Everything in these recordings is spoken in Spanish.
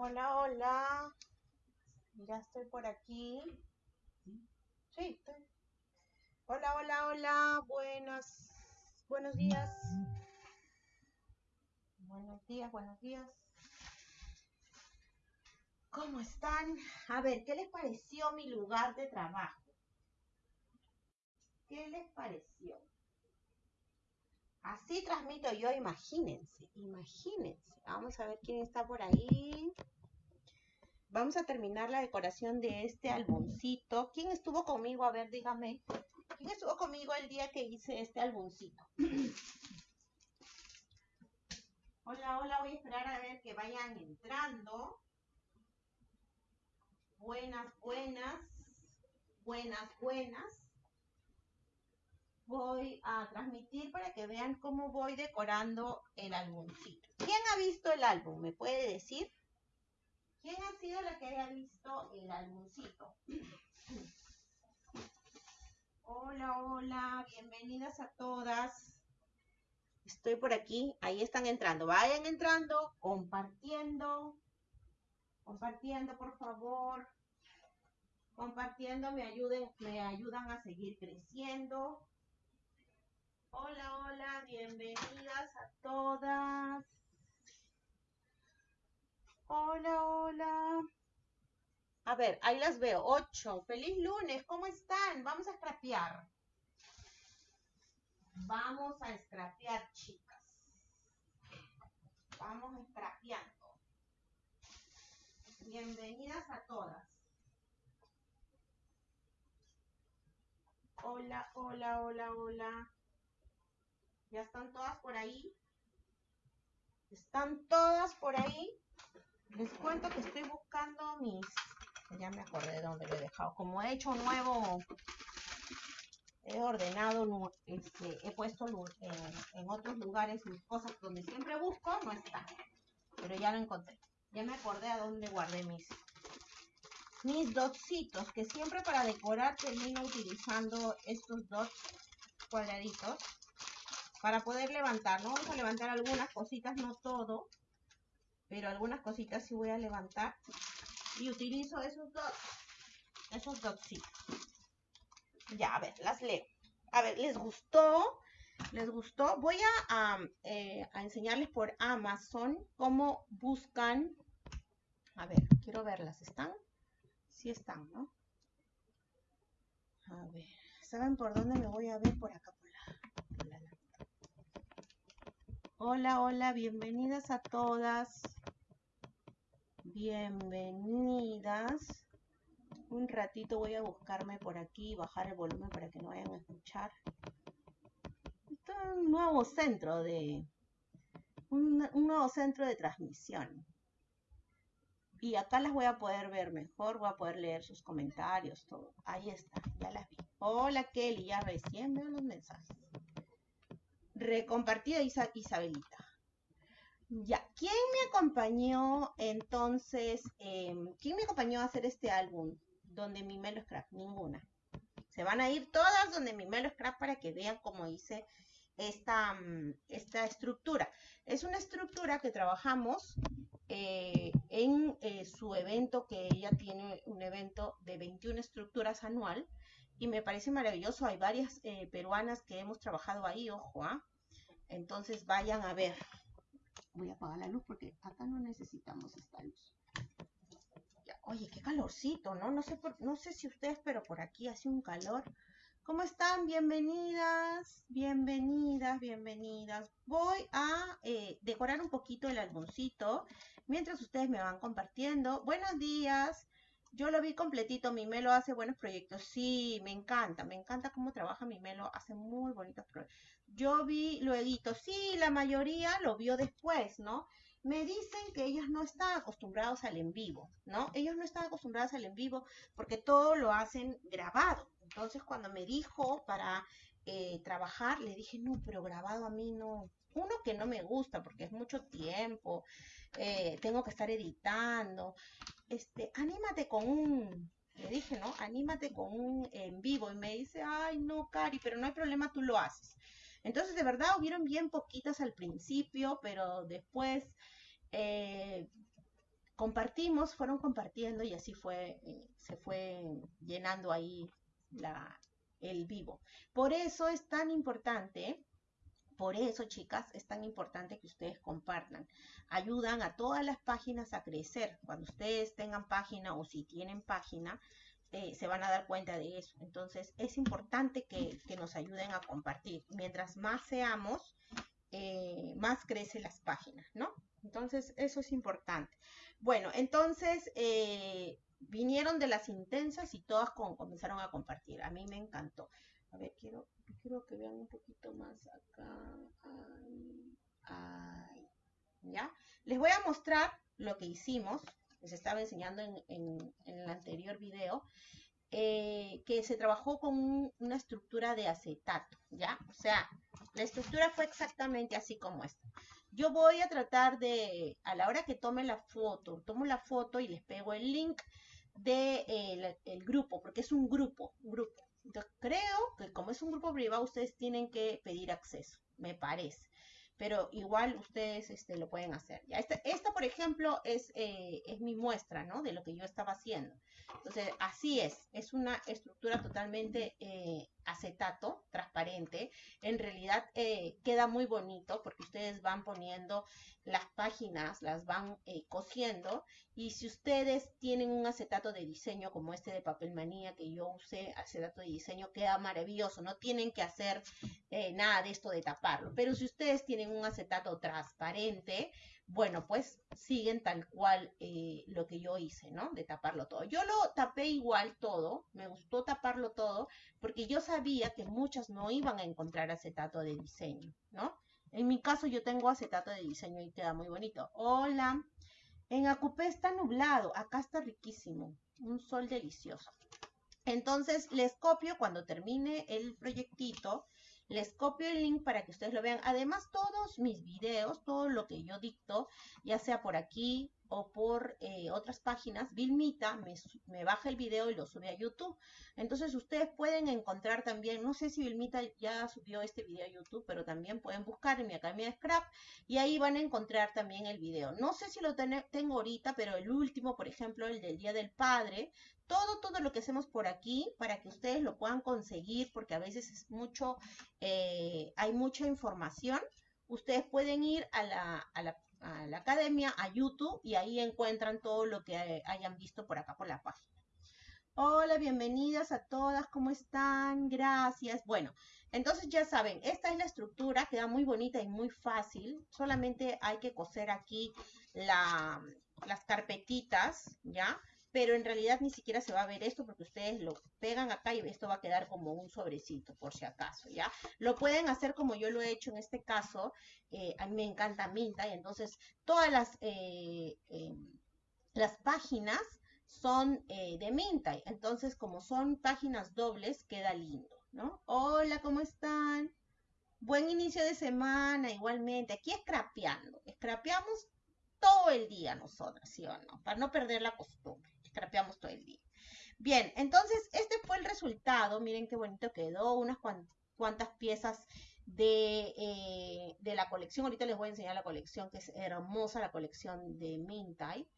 Hola, hola. Ya estoy por aquí. Sí, estoy. Hola, hola, hola. Buenas, buenos días. Buenos días, buenos días. ¿Cómo están? A ver, ¿qué les pareció mi lugar de trabajo? ¿Qué les pareció? Así transmito yo, imagínense, imagínense. Vamos a ver quién está por ahí. Vamos a terminar la decoración de este álbumcito. ¿Quién estuvo conmigo? A ver, dígame. ¿Quién estuvo conmigo el día que hice este álbumcito? hola, hola, voy a esperar a ver que vayan entrando. Buenas, buenas. Buenas, buenas voy a transmitir para que vean cómo voy decorando el álbumcito. ¿Quién ha visto el álbum? ¿Me puede decir? ¿Quién ha sido la que haya visto el álbumcito? Hola, hola, bienvenidas a todas. Estoy por aquí, ahí están entrando. Vayan entrando, compartiendo. Compartiendo, por favor. Compartiendo me ayuden, me ayudan a seguir creciendo. Hola, hola, bienvenidas a todas. Hola, hola. A ver, ahí las veo. Ocho. Feliz lunes, ¿cómo están? Vamos a scrapear. Vamos a scrapear, chicas. Vamos scrapeando. Bienvenidas a todas. Hola, hola, hola, hola. ¿Ya están todas por ahí? ¿Están todas por ahí? Les cuento que estoy buscando mis... Ya me acordé de dónde lo he dejado. Como he hecho nuevo... He ordenado, este, he puesto en, otros lugares mis cosas donde siempre busco, no está. Pero ya lo encontré. Ya me acordé a dónde guardé mis, mis dotsitos, que siempre para decorar termino utilizando estos dots cuadraditos para poder levantar, ¿no? Vamos a levantar algunas cositas, no todo, pero algunas cositas sí voy a levantar. Y utilizo esos dos, esos dos sí. Ya, a ver, las leo. A ver, ¿les gustó? ¿Les gustó? Voy a, eh, a enseñarles por Amazon cómo buscan. A ver, quiero verlas. ¿Están? Sí están, ¿no? A ver, ¿saben por dónde me voy a ver? Por acá, por la, por la Hola, hola, bienvenidas a todas. Bienvenidas. Un ratito voy a buscarme por aquí, bajar el volumen para que no vayan a escuchar. Esto es un nuevo centro de... Un, nuevo centro de transmisión. Y acá las voy a poder ver mejor, voy a poder leer sus comentarios, todo. Ahí está, ya las vi. Hola Kelly, ya recién veo los mensajes. Recompartida Isabelita. Ya, ¿quién me acompañó entonces? Em, ¿Quién me acompañó a hacer este álbum donde mi Melo Scrap? Ninguna. Se van a ir todas donde mi Melo Scrap para que vean cómo hice esta, mm, esta estructura. Es una estructura que trabajamos eh, en eh, su evento, que ella tiene un evento de 21 estructuras anual, y me parece maravilloso. Hay varias eh, peruanas que hemos trabajado ahí, ojo, ¿ah? Entonces vayan a ver. Voy a apagar la luz porque acá no necesitamos esta luz. oye, qué calorcito, ¿no? No sé, no sé si ustedes, pero por aquí hace un calor. ¿Cómo están? Bienvenidas, bienvenidas, bienvenidas. Voy a eh, decorar un poquito el álbumcito mientras ustedes me van compartiendo. Buenos días. Yo lo vi completito, mi Melo hace buenos proyectos. Sí, me encanta, me encanta cómo trabaja mi Melo, hace muy bonitos proyectos. Yo vi luego, sí, la mayoría lo vio después, ¿no? Me dicen que ellos no están acostumbrados al en vivo, ¿no? Ellos no están acostumbrados al en vivo porque todo lo hacen grabado. Entonces, cuando me dijo para eh, trabajar, le dije, no, pero grabado a mí no. Uno que no me gusta porque es mucho tiempo, eh, tengo que estar editando este, anímate con un, le dije, ¿no? Anímate con un en vivo. Y me dice, ay, no, Cari, pero no hay problema, tú lo haces. Entonces, de verdad, hubieron bien poquitas al principio, pero después, eh, compartimos, fueron compartiendo y así fue, eh, se fue llenando ahí la, el vivo. Por eso es tan importante, por eso chicas, es tan importante que ustedes compartan. Ayudan a todas las páginas a crecer. Cuando ustedes tengan página o si tienen página, eh, se van a dar cuenta de eso. Entonces es importante que, nos ayuden a compartir. Mientras más seamos, eh, más crecen las páginas, ¿no? Entonces eso es importante. Bueno, entonces eh, vinieron de las intensas y todas comenzaron a compartir. A mí me encantó. A ver, quiero, quiero que vean un poquito más acá. ¿Ya? Les voy a mostrar lo que hicimos. Les estaba enseñando en, el anterior video. Eh, que se trabajó con una estructura de acetato, ¿ya? O sea, la estructura fue exactamente así como esta. Yo voy a tratar de, a la hora que tome la foto, tomo la foto y les pego el link de el, grupo, porque es un grupo, grupo. Entonces, creo que como es un grupo privado, ustedes tienen que pedir acceso, me parece. Pero igual ustedes este, lo pueden hacer. Ya, esta, esta por ejemplo, es, eh, es mi muestra, ¿no? De lo que yo estaba haciendo. Entonces, así es, es una estructura totalmente eh, acetato, transparente. En realidad eh, queda muy bonito porque ustedes van poniendo las páginas, las van eh, cosiendo y si ustedes tienen un acetato de diseño como este de papel manía que yo usé, acetato de diseño, queda maravilloso, no tienen que hacer nada de esto de taparlo. Pero si ustedes tienen un acetato transparente, bueno, pues siguen tal cual eh, lo que yo hice, ¿no? De taparlo todo. Yo lo tapé igual todo, me gustó taparlo todo, porque yo sabía que muchas no iban a encontrar acetato de diseño, ¿no? En mi caso yo tengo acetato de diseño y queda muy bonito. Hola, en Acupé está nublado, acá está riquísimo, un sol delicioso. Entonces les copio cuando termine el proyectito, les copio el link para que ustedes lo vean. Además, todos mis videos, todo lo que yo dicto, ya sea por aquí o por eh, otras páginas, Vilmita me, baja el video y lo sube a YouTube. Entonces ustedes pueden encontrar también, no sé si Vilmita ya subió este video a YouTube, pero también pueden buscar en mi academia de Scrap y ahí van a encontrar también el video. No sé si lo tengo ahorita, pero el último, por ejemplo, el del Día del Padre, todo, todo lo que hacemos por aquí para que ustedes lo puedan conseguir, porque a veces es mucho, eh, hay mucha información. Ustedes pueden ir a la, a la, a la academia, a YouTube, y ahí encuentran todo lo que hayan visto por acá por la página. Hola, bienvenidas a todas, ¿cómo están? Gracias. Bueno, entonces ya saben, esta es la estructura, queda muy bonita y muy fácil. Solamente hay que coser aquí la, las carpetitas, ¿ya? Pero en realidad ni siquiera se va a ver esto porque ustedes lo pegan acá y esto va a quedar como un sobrecito por si acaso, ¿ya? Lo pueden hacer como yo lo he hecho en este caso, eh, a mí me encanta Minta y entonces todas las, eh, eh, las páginas son de Minta, entonces como son páginas dobles queda lindo, ¿no? Hola, ¿cómo están? Buen inicio de semana, igualmente. Aquí escrapeando. Escrapeamos todo el día nosotras, ¿sí o no? Para no perder la costumbre trapeamos todo el día. Bien, entonces este fue el resultado. Miren qué bonito quedó. Unas cuantas piezas de, eh, de, la colección. Ahorita les voy a enseñar la colección, que es hermosa, la colección de Mintai.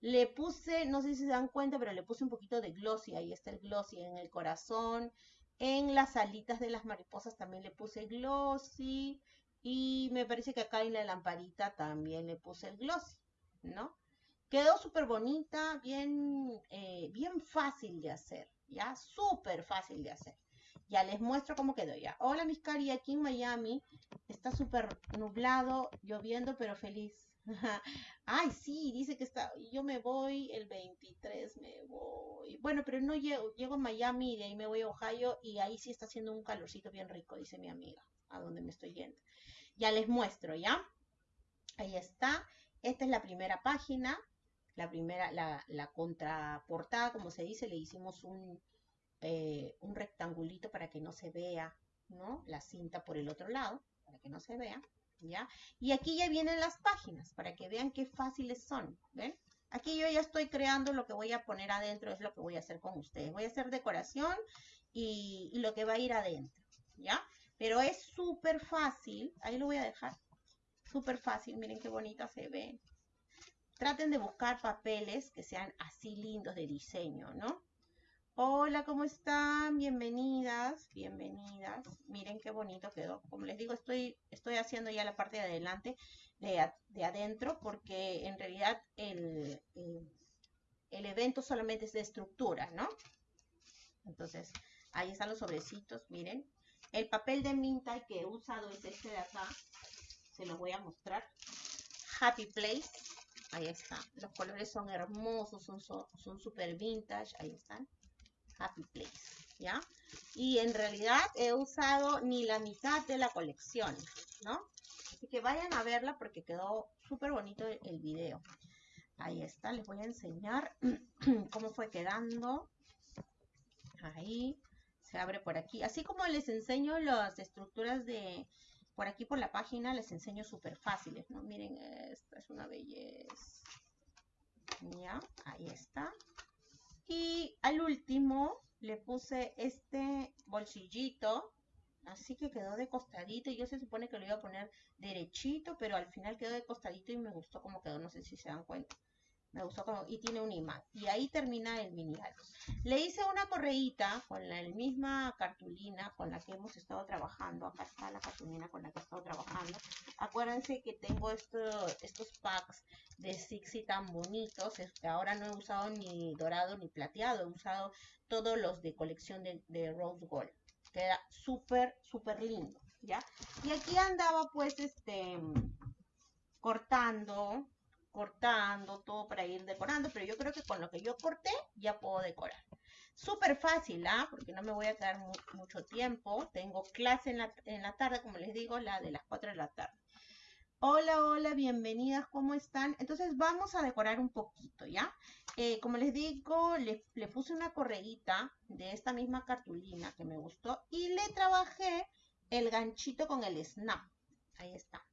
Le puse, no sé si se dan cuenta, pero le puse un poquito de glossy. Ahí está el glossy en el corazón. En las alitas de las mariposas también le puse glossy. Y me parece que acá en la lamparita también le puse el glossy, ¿no? Quedó súper bonita, bien, eh, bien fácil de hacer, ¿ya? Súper fácil de hacer. Ya les muestro cómo quedó ya. Hola, mis cari, aquí en Miami está súper nublado, lloviendo, pero feliz. Ay, sí, dice que está, yo me voy el 23, me voy. Bueno, pero no llego, llego a Miami y de ahí me voy a Ohio y ahí sí está haciendo un calorcito bien rico, dice mi amiga, a donde me estoy yendo. Ya les muestro, ¿ya? Ahí está. Esta es la primera página la primera, la, contraportada, como se dice, le hicimos un, eh, un rectangulito para que no se vea, ¿no? La cinta por el otro lado, para que no se vea, ¿ya? Y aquí ya vienen las páginas, para que vean qué fáciles son, ¿ven? Aquí yo ya estoy creando lo que voy a poner adentro, es lo que voy a hacer con ustedes. Voy a hacer decoración y, y lo que va a ir adentro, ¿ya? Pero es súper fácil, ahí lo voy a dejar, súper fácil, miren qué bonita se ve, traten de buscar papeles que sean así lindos de diseño, ¿no? Hola, ¿cómo están? Bienvenidas, bienvenidas. Miren qué bonito quedó. Como les digo, estoy, estoy haciendo ya la parte de adelante, de, de adentro, porque en realidad el, el, evento solamente es de estructura, ¿no? Entonces, ahí están los sobrecitos, miren. El papel de minta que he usado es este de acá. Se los voy a mostrar. Happy Place. Ahí está. Los colores son hermosos, son super vintage. Ahí están. Happy Place. ¿Ya? Y en realidad he usado ni la mitad de la colección, ¿no? Así que vayan a verla porque quedó súper bonito el video. Ahí está, les voy a enseñar cómo fue quedando. Ahí, se abre por aquí. Así como les enseño las estructuras de, por aquí por la página, les enseño súper fáciles, ¿no? Miren, esta es una belleza. Ya, ahí está. Y al último le puse este bolsillito, así que quedó de costadito. Yo se supone que lo iba a poner derechito, pero al final quedó de costadito y me gustó como quedó, no sé si se dan cuenta. Me gustó como, y tiene un imán. Y ahí termina el mini álbum. Le hice una correíta con la misma cartulina con la que hemos estado trabajando. Acá está la cartulina con la que he estado trabajando. Acuérdense que tengo estos packs de Sixi tan bonitos. ahora no he usado ni dorado ni plateado. He usado todos los de colección de, de Rose Gold. Queda súper, súper lindo. ¿Ya? Y aquí andaba pues este cortando cortando todo para ir decorando, pero yo creo que con lo que yo corté ya puedo decorar. Súper fácil, ¿ah? Porque no me voy a quedar mucho tiempo. Tengo clase en la, en la tarde, como les digo, la de las 4 de la tarde. Hola, hola, bienvenidas, ¿cómo están? Entonces vamos a decorar un poquito, ¿ya? Eh, como les digo, le, le, puse una correíta de esta misma cartulina que me gustó y le trabajé el ganchito con el snap. Ahí está.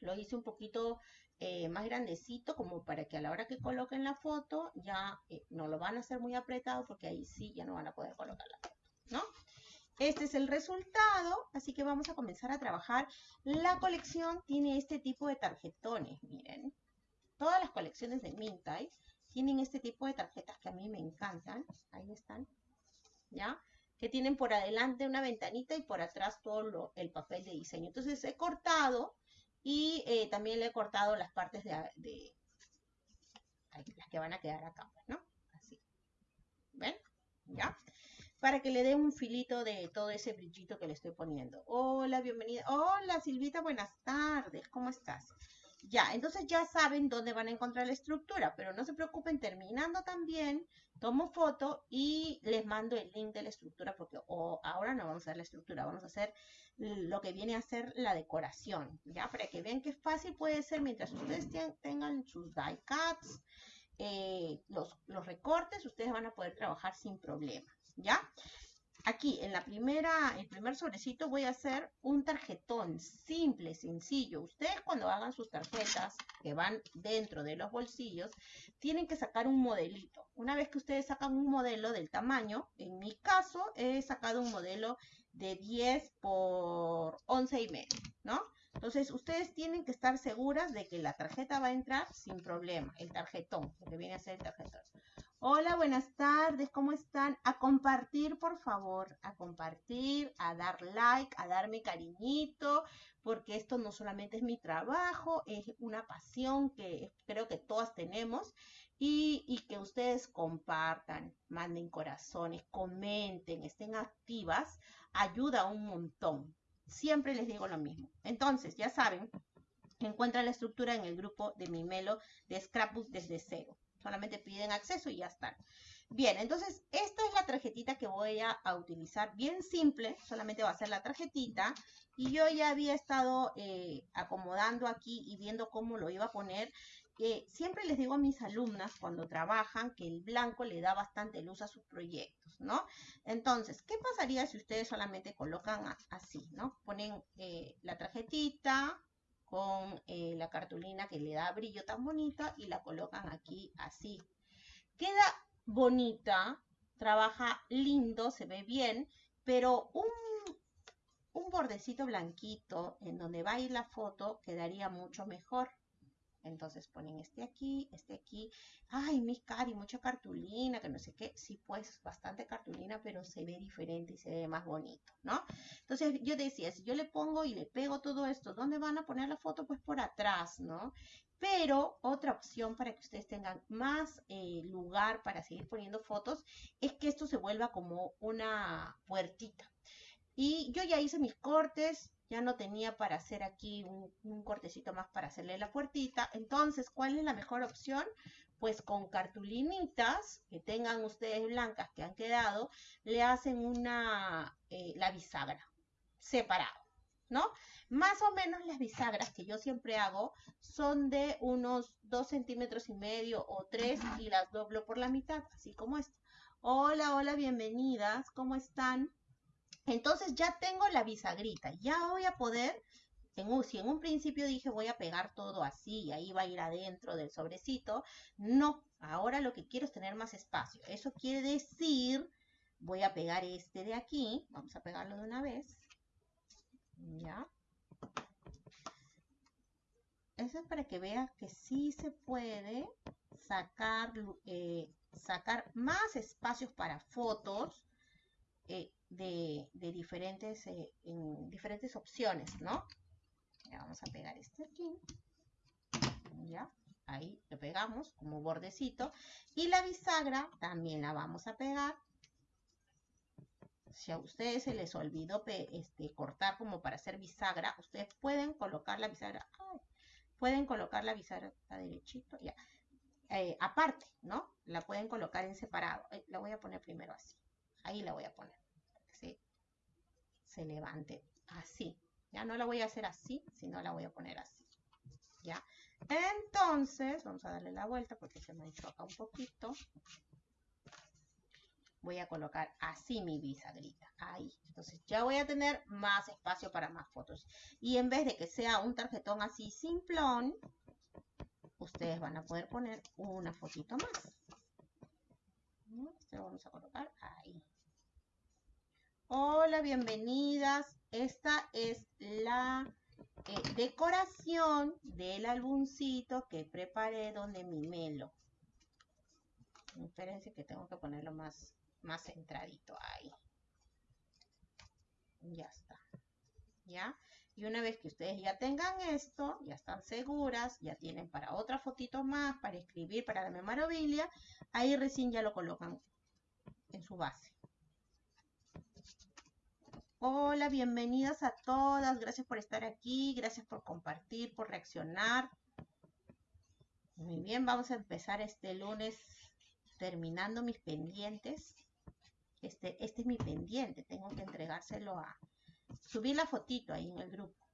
Lo hice un poquito eh, más grandecito como para que a la hora que coloquen la foto ya eh, no lo van a hacer muy apretado porque ahí sí ya no van a poder colocar la foto, ¿no? Este es el resultado, así que vamos a comenzar a trabajar. La colección tiene este tipo de tarjetones, miren. Todas las colecciones de Mintai tienen este tipo de tarjetas que a mí me encantan. Ahí están, ¿ya? Que tienen por adelante una ventanita y por atrás todo el papel de diseño. Entonces he cortado y eh, también le he cortado las partes de, las que van a quedar acá, pues, ¿no? Así. ¿Ven? ¿Ya? Para que le dé un filito de todo ese brillito que le estoy poniendo. Hola, bienvenida. Hola, Silvita, buenas tardes. ¿Cómo estás? Ya, entonces ya saben dónde van a encontrar la estructura, pero no se preocupen, terminando también, tomo foto y les mando el link de la estructura, porque ahora no vamos a hacer la estructura, vamos a hacer lo que viene a ser la decoración, ya, para que vean qué fácil puede ser mientras ustedes tengan sus die cuts, eh, los, los recortes, ustedes van a poder trabajar sin problema, ¿ya? Aquí en la primera, el primer sobrecito voy a hacer un tarjetón simple, sencillo. Ustedes cuando hagan sus tarjetas que van dentro de los bolsillos, tienen que sacar un modelito. Una vez que ustedes sacan un modelo del tamaño, en mi caso he sacado un modelo de 10 por 11 y medio, ¿no? Entonces, ustedes tienen que estar seguras de que la tarjeta va a entrar sin problema, el tarjetón, lo que viene a ser el tarjetón. Hola, buenas tardes, ¿cómo están? A compartir, por favor, a compartir, a dar like, a darme cariñito, porque esto no solamente es mi trabajo, es una pasión que creo que todas tenemos y, que ustedes compartan, manden corazones, comenten, estén activas, ayuda un montón. Siempre les digo lo mismo. Entonces, ya saben, encuentran la estructura en el grupo de Mimelo de Scrapbook desde cero. Solamente piden acceso y ya están. Bien, entonces esta es la tarjetita que voy a, utilizar. Bien simple, solamente va a ser la tarjetita. Y yo ya había estado eh, acomodando aquí y viendo cómo lo iba a poner. siempre les digo a mis alumnas cuando trabajan que el blanco le da bastante luz a sus proyectos, ¿no? Entonces, ¿qué pasaría si ustedes solamente colocan así, ¿no? Ponen eh, la tarjetita, con eh, la cartulina que le da brillo tan bonita y la colocan aquí así. Queda bonita, trabaja lindo, se ve bien, pero un, un bordecito blanquito en donde va a ir la foto quedaría mucho mejor. Entonces ponen este aquí, este aquí. Ay, mis cari, mucha cartulina, que no sé qué. Sí, pues bastante cartulina, pero se ve diferente y se ve más bonito, ¿no? Entonces yo decía, si yo le pongo y le pego todo esto, ¿dónde van a poner la foto? Pues por atrás, ¿no? Pero otra opción para que ustedes tengan más eh, lugar para seguir poniendo fotos es que esto se vuelva como una puertita. Y yo ya hice mis cortes, ya no tenía para hacer aquí un, cortecito más para hacerle la puertita. Entonces, ¿cuál es la mejor opción? Pues con cartulinitas que tengan ustedes blancas que han quedado, le hacen una, eh, la bisagra separado, ¿no? Más o menos las bisagras que yo siempre hago son de unos 2 centímetros y medio o 3 y las doblo por la mitad, así como esta. Hola, hola, bienvenidas, ¿cómo están? Entonces ya tengo la bisagrita, ya voy a poder, en si en un principio dije voy a pegar todo así y ahí va a ir adentro del sobrecito, no, ahora lo que quiero es tener más espacio. Eso quiere decir, voy a pegar este de aquí, vamos a pegarlo de una vez, ya. Eso es para que veas que sí se puede sacar, eh, más espacios para fotos eh, de, diferentes, eh, en diferentes opciones, ¿no? Ya vamos a pegar este aquí. Ya, ahí lo pegamos como bordecito. Y la bisagra también la vamos a pegar. Si a ustedes se les olvidó este, cortar como para hacer bisagra, ustedes pueden colocar la bisagra. pueden colocar la bisagra, está derechito, ya. Eh, aparte, ¿no? La pueden colocar en separado. la voy a poner primero así. Ahí la voy a poner se levante así. Ya no la voy a hacer así, sino la voy a poner así. ¿Ya? Entonces, vamos a darle la vuelta porque se me acá un poquito. Voy a colocar así mi bisagrita. Ahí. Entonces ya voy a tener más espacio para más fotos. Y en vez de que sea un tarjetón así simplón, ustedes van a poder poner una fotito más. Lo vamos a colocar ahí. Hola, bienvenidas. Esta es la eh, decoración del álbumcito que preparé donde mi melo. Espérense que tengo que ponerlo más, más centradito ahí. Ya está. ¿Ya? Y una vez que ustedes ya tengan esto, ya están seguras, ya tienen para otra fotito más, para escribir, para la memorabilia, ahí recién ya lo colocan en su base. Hola, bienvenidas a todas. Gracias por estar aquí. Gracias por compartir, por reaccionar. Muy bien, vamos a empezar este lunes terminando mis pendientes. Este, este es mi pendiente. Tengo que entregárselo a... Subir la fotito ahí en el grupo.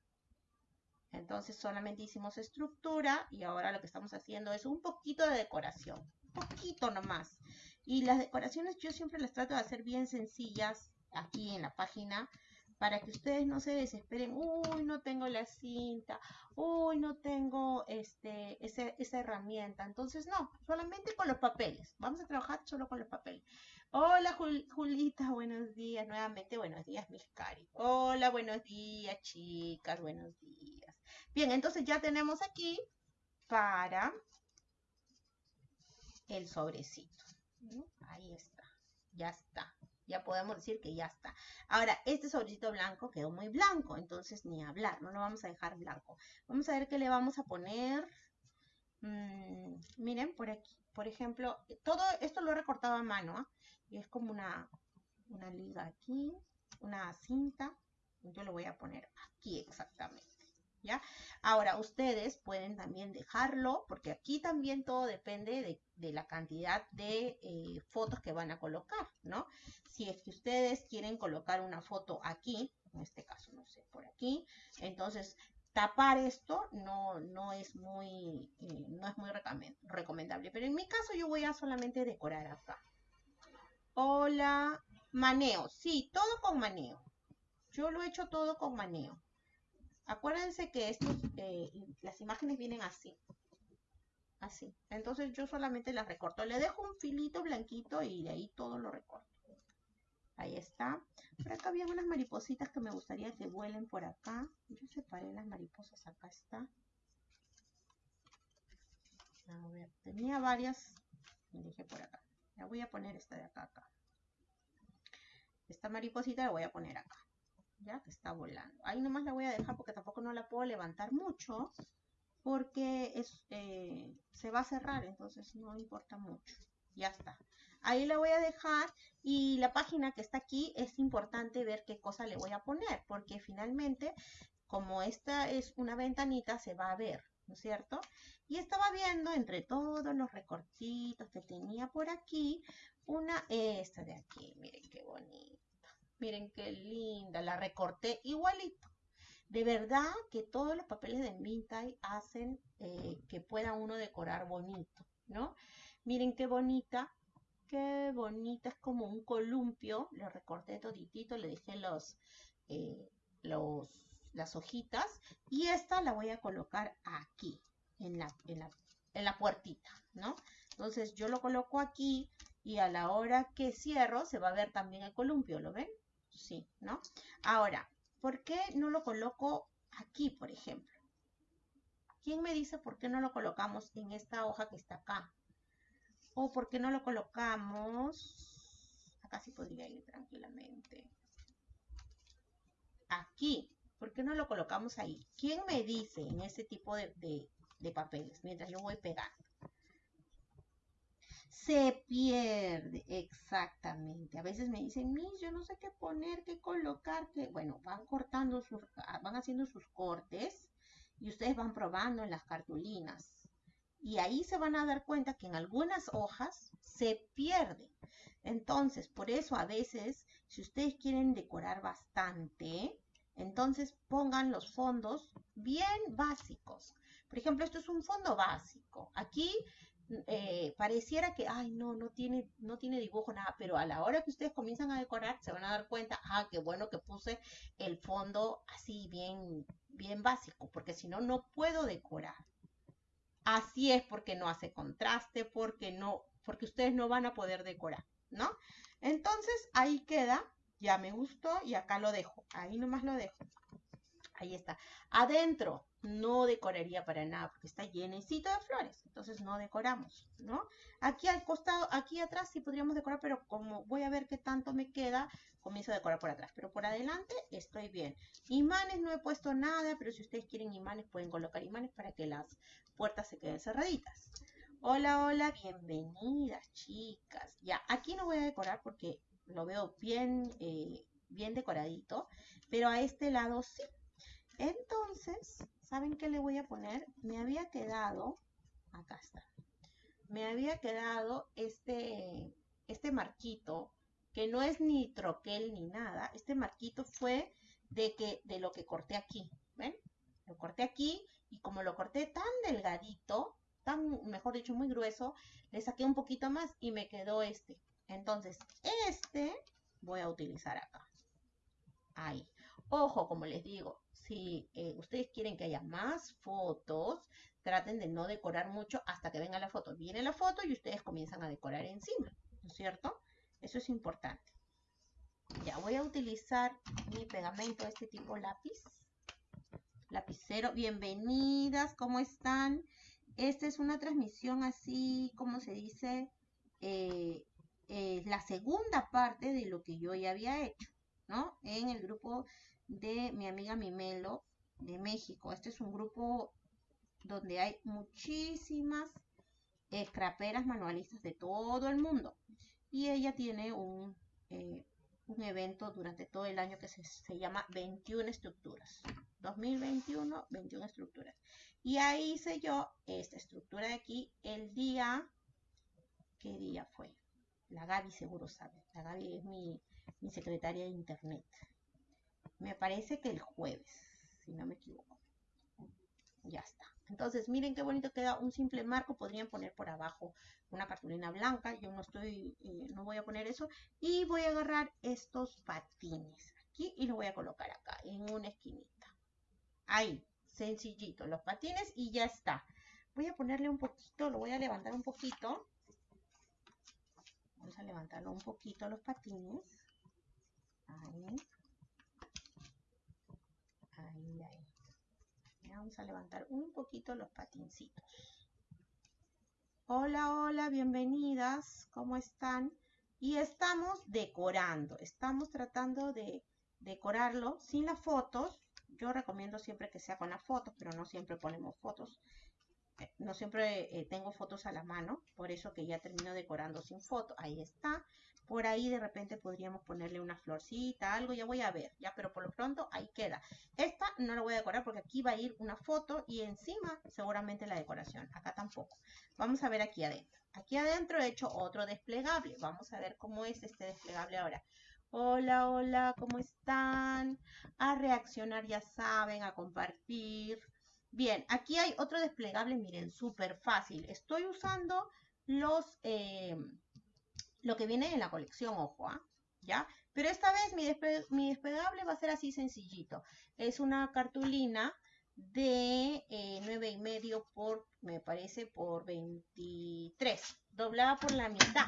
Entonces solamente hicimos estructura y ahora lo que estamos haciendo es un poquito de decoración. Un poquito nomás. Y las decoraciones yo siempre las trato de hacer bien sencillas aquí en la página para que ustedes no se desesperen, uy, no tengo la cinta, uy, no tengo este, esa herramienta. Entonces, no, solamente con los papeles. Vamos a trabajar solo con los papeles. Hola, Julita, buenos días. Nuevamente, buenos días, mis cari. Hola, buenos días, chicas, buenos días. Bien, entonces ya tenemos aquí para el sobrecito. Ahí está, ya está ya podemos decir que ya está. Ahora, este sobrecito blanco quedó muy blanco, entonces ni hablar, no lo vamos a dejar blanco. Vamos a ver qué le vamos a poner. Mm, miren, por aquí, por ejemplo, todo esto lo he recortado a mano, ¿ah? y es como una, una liga aquí, una cinta, yo lo voy a poner aquí exactamente. Ahora, ustedes pueden también dejarlo, porque aquí también todo depende de, la cantidad de eh, fotos que van a colocar, ¿no? si es que ustedes quieren colocar una foto aquí, en este caso, no sé, por aquí, entonces tapar esto no, no es muy, eh, no es muy recomendable. Pero en mi caso yo voy a solamente decorar acá. Hola, maneo. Sí, todo con maneo. Yo lo he hecho todo con maneo. Acuérdense que estos, eh, las imágenes vienen así. Así. Entonces yo solamente las recorto. Le dejo un filito blanquito y de ahí todo lo recorto. Ahí está. Por acá había unas maripositas que me gustaría que vuelen por acá. Yo separé las mariposas. Acá está. A ver, tenía varias. Me dejé por acá. La voy a poner esta de acá, acá. Esta mariposita la voy a poner acá. Ya que está volando. Ahí nomás la voy a dejar porque tampoco no la puedo levantar mucho. Porque es, eh, se va a cerrar, entonces no importa mucho. Ya está. Ahí la voy a dejar y la página que está aquí es importante ver qué cosa le voy a poner. Porque finalmente, como esta es una ventanita, se va a ver. ¿no es cierto? Y estaba viendo entre todos los recortitos que tenía por aquí, una, esta de aquí, miren qué bonita, miren qué linda, la recorté igualito. De verdad que todos los papeles de Mintai hacen eh, que pueda uno decorar bonito, ¿no? Miren qué bonita, qué bonita, es como un columpio, lo recorté toditito, le dejé los, eh, los las hojitas y esta la voy a colocar aquí, en la, en la, en la puertita, ¿no? Entonces yo lo coloco aquí y a la hora que cierro se va a ver también el columpio, ¿lo ven? Sí, ¿no? Ahora, ¿por qué no lo coloco aquí, por ejemplo? ¿Quién me dice por qué no lo colocamos en esta hoja que está acá? ¿O por qué no lo colocamos? Acá sí podría ir tranquilamente. Aquí. ¿Por qué no lo colocamos ahí? ¿Quién me dice en ese tipo de, papeles mientras yo voy pegando? Se pierde, exactamente. A veces me dicen, Miss, yo no sé qué poner, qué colocar, que bueno, van cortando, sus, van haciendo sus cortes y ustedes van probando en las cartulinas. Y ahí se van a dar cuenta que en algunas hojas se pierde. Entonces, por eso a veces, si ustedes quieren decorar bastante, entonces pongan los fondos bien básicos. Por ejemplo, esto es un fondo básico. Aquí eh, pareciera que, ay, no, no tiene, no tiene dibujo, nada, pero a la hora que ustedes comienzan a decorar, se van a dar cuenta, ah, qué bueno que puse el fondo así bien, bien básico, porque si no, no puedo decorar. Así es porque no hace contraste, porque no, porque ustedes no van a poder decorar, ¿no? Entonces, ahí queda ya me gustó y acá lo dejo. Ahí nomás lo dejo. Ahí está. Adentro no decoraría para nada porque está llenecito de flores. Entonces no decoramos, ¿no? Aquí al costado, aquí atrás sí podríamos decorar, pero como voy a ver qué tanto me queda, comienzo a decorar por atrás. Pero por adelante estoy bien. Imanes no he puesto nada, pero si ustedes quieren imanes pueden colocar imanes para que las puertas se queden cerraditas. Hola, hola, bienvenidas chicas. Ya, aquí no voy a decorar porque lo veo bien, eh, bien decoradito, pero a este lado sí. Entonces, ¿saben qué le voy a poner? Me había quedado, acá está, me había quedado este, este marquito, que no es ni troquel ni nada, este marquito fue de, que, de lo que corté aquí, ¿ven? Lo corté aquí y como lo corté tan delgadito, tan, mejor dicho, muy grueso, le saqué un poquito más y me quedó este. Entonces, este voy a utilizar acá. Ahí. Ojo, como les digo, si eh, ustedes quieren que haya más fotos, traten de no decorar mucho hasta que venga la foto. Viene la foto y ustedes comienzan a decorar encima, ¿no es cierto? Eso es importante. Ya voy a utilizar mi pegamento, este tipo lápiz. Lapicero, bienvenidas, ¿cómo están? Esta es una transmisión así, como se dice, eh, eh, la segunda parte de lo que yo ya había hecho, ¿no? En el grupo de mi amiga Mimelo de México. Este es un grupo donde hay muchísimas escraperas manualistas de todo el mundo. Y ella tiene un, eh, un evento durante todo el año que se, se, llama 21 estructuras. 2021, 21 estructuras. Y ahí hice yo esta estructura de aquí el día, ¿qué día fue? La Gaby seguro sabe. La Gaby es mi, secretaria de internet. Me parece que el jueves, si no me equivoco. Ya está. Entonces, miren qué bonito queda un simple marco. Podrían poner por abajo una cartulina blanca. Yo no estoy, eh, no voy a poner eso. Y voy a agarrar estos patines aquí y los voy a colocar acá, en una esquinita. Ahí, sencillito, los patines y ya está. Voy a ponerle un poquito, lo voy a levantar un poquito Vamos a levantarlo un poquito los patines. Ahí. Vamos a levantar un poquito los patincitos. Hola, hola, bienvenidas. ¿Cómo están? Y estamos decorando. Estamos tratando de decorarlo sin las fotos. Yo recomiendo siempre que sea con las fotos, pero no siempre ponemos fotos. Eh, no siempre eh, tengo fotos a la mano, por eso que ya termino decorando sin foto. Ahí está. Por ahí de repente podríamos ponerle una florcita, algo, ya voy a ver, ya, pero por lo pronto ahí queda. Esta no la voy a decorar porque aquí va a ir una foto y encima seguramente la decoración. Acá tampoco. Vamos a ver aquí adentro. Aquí adentro he hecho otro desplegable. Vamos a ver cómo es este desplegable ahora. Hola, hola, ¿cómo están? A reaccionar, ya saben, a compartir. Bien, aquí hay otro desplegable, miren, súper fácil. Estoy usando los... Eh, lo que viene en la colección, ojo, ¿ah? ¿ya? Pero esta vez mi, despegable va a ser así sencillito. Es una cartulina de eh, 9 y medio por, me parece, por 23, doblada por la mitad.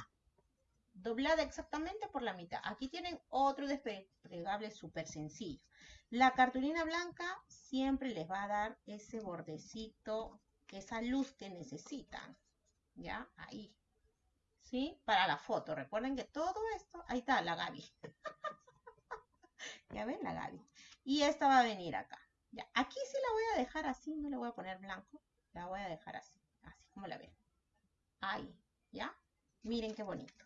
Doblada exactamente por la mitad. Aquí tienen otro desplegable súper sencillo. La cartulina blanca siempre les va a dar ese bordecito, esa luz que necesitan. ¿Ya? Ahí. ¿Sí? Para la foto. Recuerden que todo esto, ahí está la Gaby. ya ven la Gaby. Y esta va a venir acá. Ya, aquí sí la voy a dejar así, no le voy a poner blanco. La voy a dejar así, así como la ven. Ahí, ¿ya? Miren qué bonito.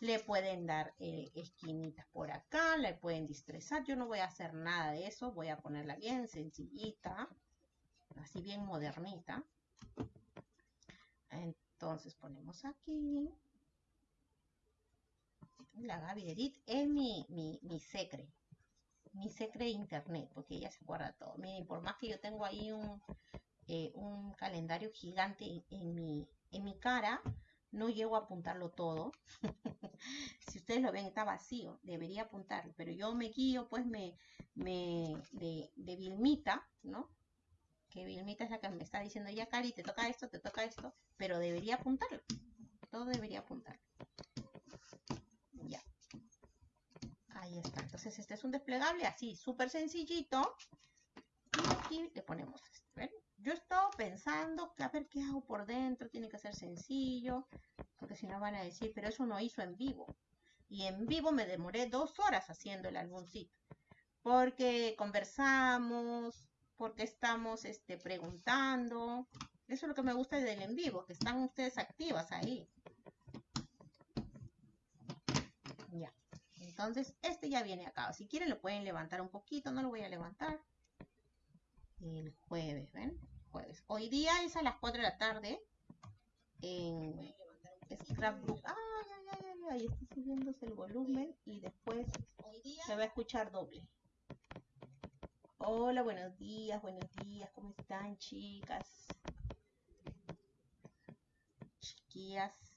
Le pueden dar eh, esquinitas por acá, le pueden distrezar. Yo no voy a hacer nada de eso, voy a ponerla bien sencillita, así bien modernita. Entonces ponemos aquí la Gaby Edith es mi, mi, mi secre, mi secre internet, porque ella se acuerda todo. Miren, por más que yo tengo ahí un, eh, un calendario gigante en, mi, en mi cara, no llego a apuntarlo todo. si ustedes lo ven, está vacío, debería apuntarlo, pero yo me guío, pues, me, me de, de Vilmita, ¿no? Que Vilmita es la que me está diciendo, ya, Cari, te toca esto, te toca esto, pero debería apuntarlo. Todo debería apuntarlo. Ahí está. Entonces este es un desplegable así, súper sencillito. Y aquí le ponemos esto. Yo estaba pensando a ver qué hago por dentro. Tiene que ser sencillo. Porque si no van a decir, pero eso no hizo en vivo. Y en vivo me demoré dos horas haciendo el álbumcito. Porque conversamos, porque estamos este, preguntando. Eso es lo que me gusta del en vivo, que están ustedes activas ahí. Ya. Entonces, este ya viene acá. Si quieren lo pueden levantar un poquito, no lo voy a levantar. El jueves, ¿ven? Jueves. Hoy día es a las 4 de la tarde en Scrapbook. Ay, ay, ay, ay, ay, está subiéndose el volumen y después se va a escuchar doble. Hola, buenos días, buenos días, ¿cómo están, chicas? Chiquillas.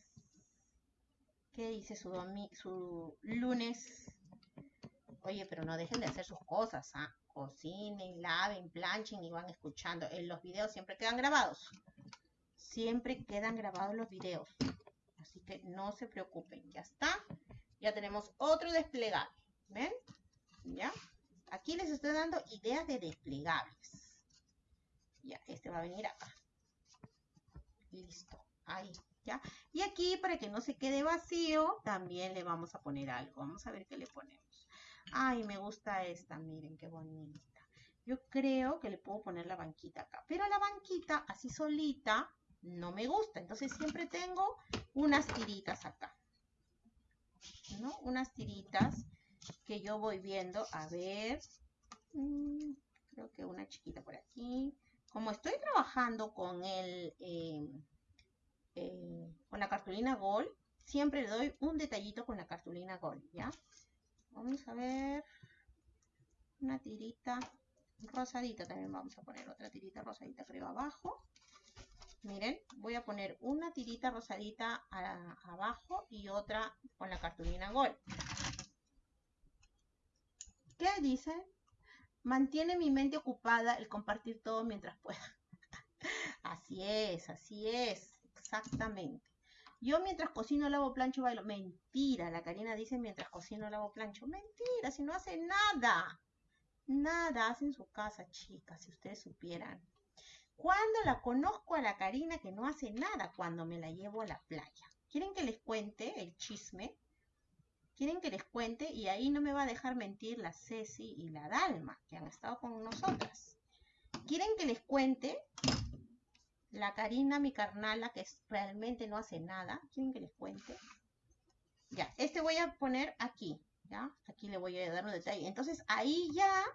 ¿Qué dice su, su lunes? Oye, pero no dejen de hacer sus cosas, ¿ah? Cocinen, laven, planchen y van escuchando. En los videos siempre quedan grabados. Siempre quedan grabados los videos. Así que no se preocupen. Ya está. Ya tenemos otro desplegable. ¿Ven? ¿Ya? Aquí les estoy dando ideas de desplegables. Ya, este va a venir acá. Listo. Ahí. Y aquí, para que no se quede vacío, también le vamos a poner algo. Vamos a ver qué le ponemos. Ay, me gusta esta, miren qué bonita. Yo creo que le puedo poner la banquita acá. Pero la banquita, así solita, no me gusta. Entonces siempre tengo unas tiritas acá. ¿No? Unas tiritas que yo voy viendo. A ver. Mm, creo que una chiquita por aquí. Como estoy trabajando con el... Eh, eh, con la cartulina Gold, siempre le doy un detallito con la cartulina Gold, ¿ya? Vamos a ver una tirita rosadita, también vamos a poner otra tirita rosadita creo abajo. Miren, voy a poner una tirita rosadita abajo y otra con la cartulina Gold. ¿Qué dice? Mantiene mi mente ocupada el compartir todo mientras pueda. así es, así es. Exactamente. Yo mientras cocino, lavo, plancho, bailo. Mentira, la Karina dice mientras cocino, lavo, plancho. Mentira, si no hace nada. Nada hace en su casa, chicas, si ustedes supieran. ¿Cuándo la conozco a la Karina que no hace nada? Cuando me la llevo a la playa. ¿Quieren que les cuente el chisme? ¿Quieren que les cuente? Y ahí no me va a dejar mentir la Ceci y la Dalma, que han estado con nosotras. ¿Quieren que les cuente? La Karina, mi carnala, que realmente no hace nada. ¿Quieren que les cuente? Ya, este voy a poner aquí, ¿ya? Aquí le voy a dar un detalle. Entonces, ahí ya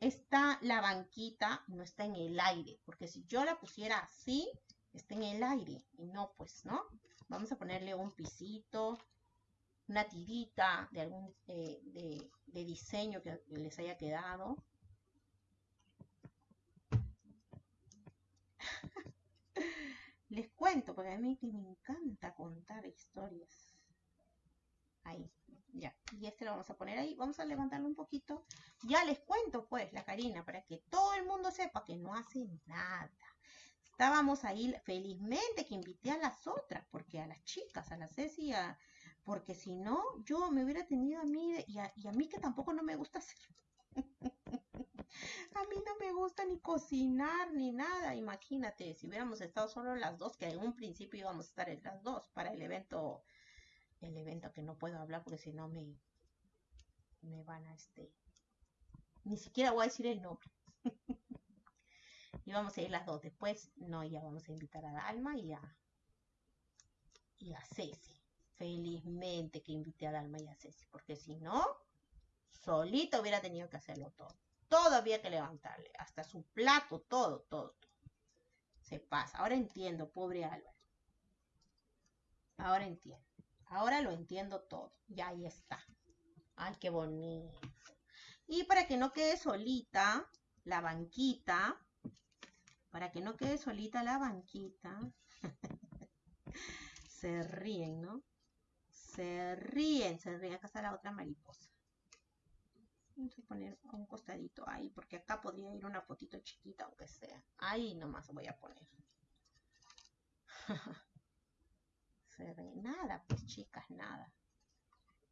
está la banquita, no está en el aire, porque si yo la pusiera así, está en el aire, y no, pues, ¿no? Vamos a ponerle un pisito, una tirita de algún eh, de, diseño que les haya quedado. Les cuento, porque a mí que me encanta contar historias. Ahí, ya. Y este lo vamos a poner ahí. Vamos a levantarlo un poquito. Ya les cuento, pues, la Karina, para que todo el mundo sepa que no hace nada. Estábamos ahí felizmente que invité a las otras, porque a las chicas, a la Ceci, porque si no, yo me hubiera tenido a mí y a, y a mí que tampoco no me gusta hacer. a mí no me gusta ni cocinar ni nada. Imagínate, si hubiéramos estado solo las dos, que en un principio íbamos a estar en las dos para el evento, el evento que no puedo hablar porque si no me, me van a este, ni siquiera voy a decir el nombre. y vamos a ir las dos. Después, no, ya vamos a invitar a Dalma y a, y a Ceci felizmente que invité a Dalma y a Ceci, porque si no, solita hubiera tenido que hacerlo todo. Todo había que levantarle, hasta su plato, todo, todo, todo. Se pasa. Ahora entiendo, pobre Álvaro. Ahora entiendo. Ahora lo entiendo todo. Ya ahí está. Ay, qué bonito. Y para que no quede solita la banquita, para que no quede solita la banquita, se ríen, ¿no? Se ríen, se ríen. Acá está la otra mariposa. Vamos a poner un costadito ahí, porque acá podría ir una fotito chiquita, aunque sea. Ahí nomás voy a poner. se ríen. Nada, pues chicas, nada.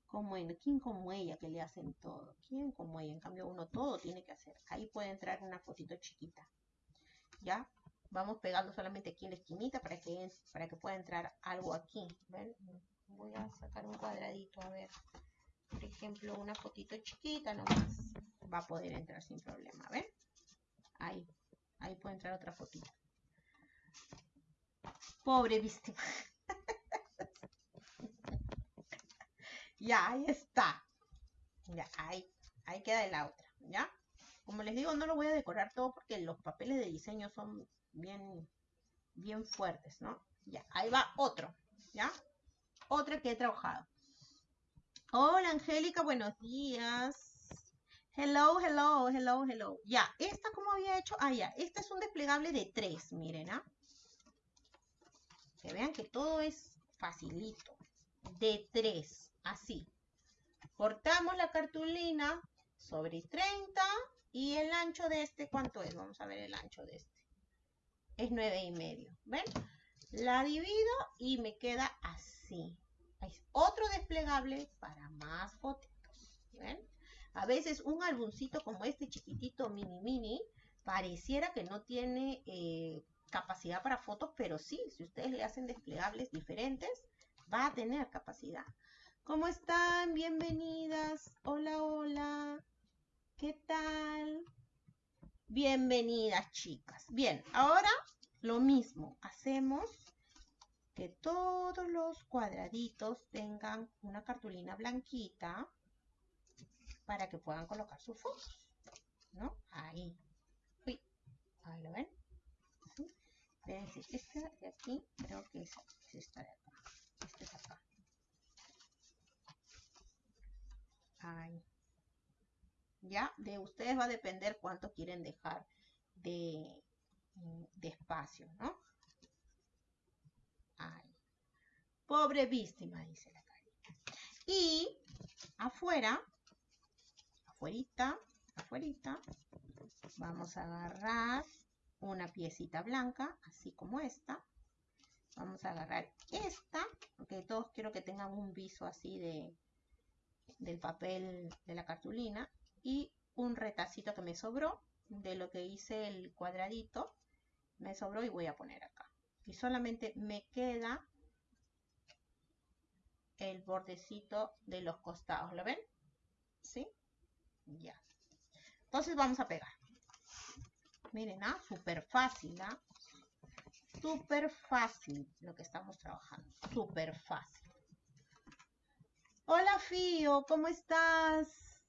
Como en, ¿Quién como ella que le hacen todo? ¿Quién como ella? En cambio, uno todo tiene que hacer. Ahí puede entrar una fotito chiquita. ¿Ya? Vamos pegando solamente aquí en la esquinita para que, para que pueda entrar algo aquí. Voy a sacar un cuadradito, a ver, por ejemplo, una fotito chiquita nomás, va a poder entrar sin problema, ¿ven? Ahí, ahí puede entrar otra fotito. Pobre víctima. ya, ahí está. Ya, ahí, ahí queda la otra, ¿ya? Como les digo, no lo voy a decorar todo porque los papeles de diseño son bien, bien fuertes, ¿no? Ya, ahí va otro, ¿ya? otra que he trabajado. Hola, Angélica, buenos días. Hello, hello, hello, hello. Ya, esta como había hecho, ah, ya, este es un desplegable de tres, miren, ¿ah? Que vean que todo es facilito. De tres, así. Cortamos la cartulina sobre 30 y el ancho de este, ¿cuánto es? Vamos a ver el ancho de este. Es nueve y medio, ¿ven? La divido y me queda así. Hay otro desplegable para más fotitos. ¿Ven? A veces un álbumcito como este chiquitito mini mini pareciera que no tiene eh, capacidad para fotos, pero sí, si ustedes le hacen desplegables diferentes, va a tener capacidad. ¿Cómo están? Bienvenidas. Hola, hola. ¿Qué tal? Bienvenidas, chicas. Bien, ahora lo mismo. Hacemos que todos los cuadraditos tengan una cartulina blanquita para que puedan colocar sus fotos. ¿No? Ahí. Ahí lo ven. Este de aquí creo que es, esta de acá. Este es acá. Ahí. Ya, de ustedes va a depender cuánto quieren dejar de, de espacio, ¿no? Pobre víctima, dice la carita. Y afuera, afuerita, afuerita, vamos a agarrar una piecita blanca, así como esta. Vamos a agarrar esta, porque todos quiero que tengan un viso así de del papel de la cartulina y un retacito que me sobró de lo que hice el cuadradito me sobró y voy a poner acá. Y solamente me queda el bordecito de los costados, ¿lo ven? ¿Sí? Ya. Entonces vamos a pegar. Miren, ¿ah? Súper fácil, ¿ah? Súper fácil lo que estamos trabajando. Súper fácil. Hola, Fío, ¿cómo estás?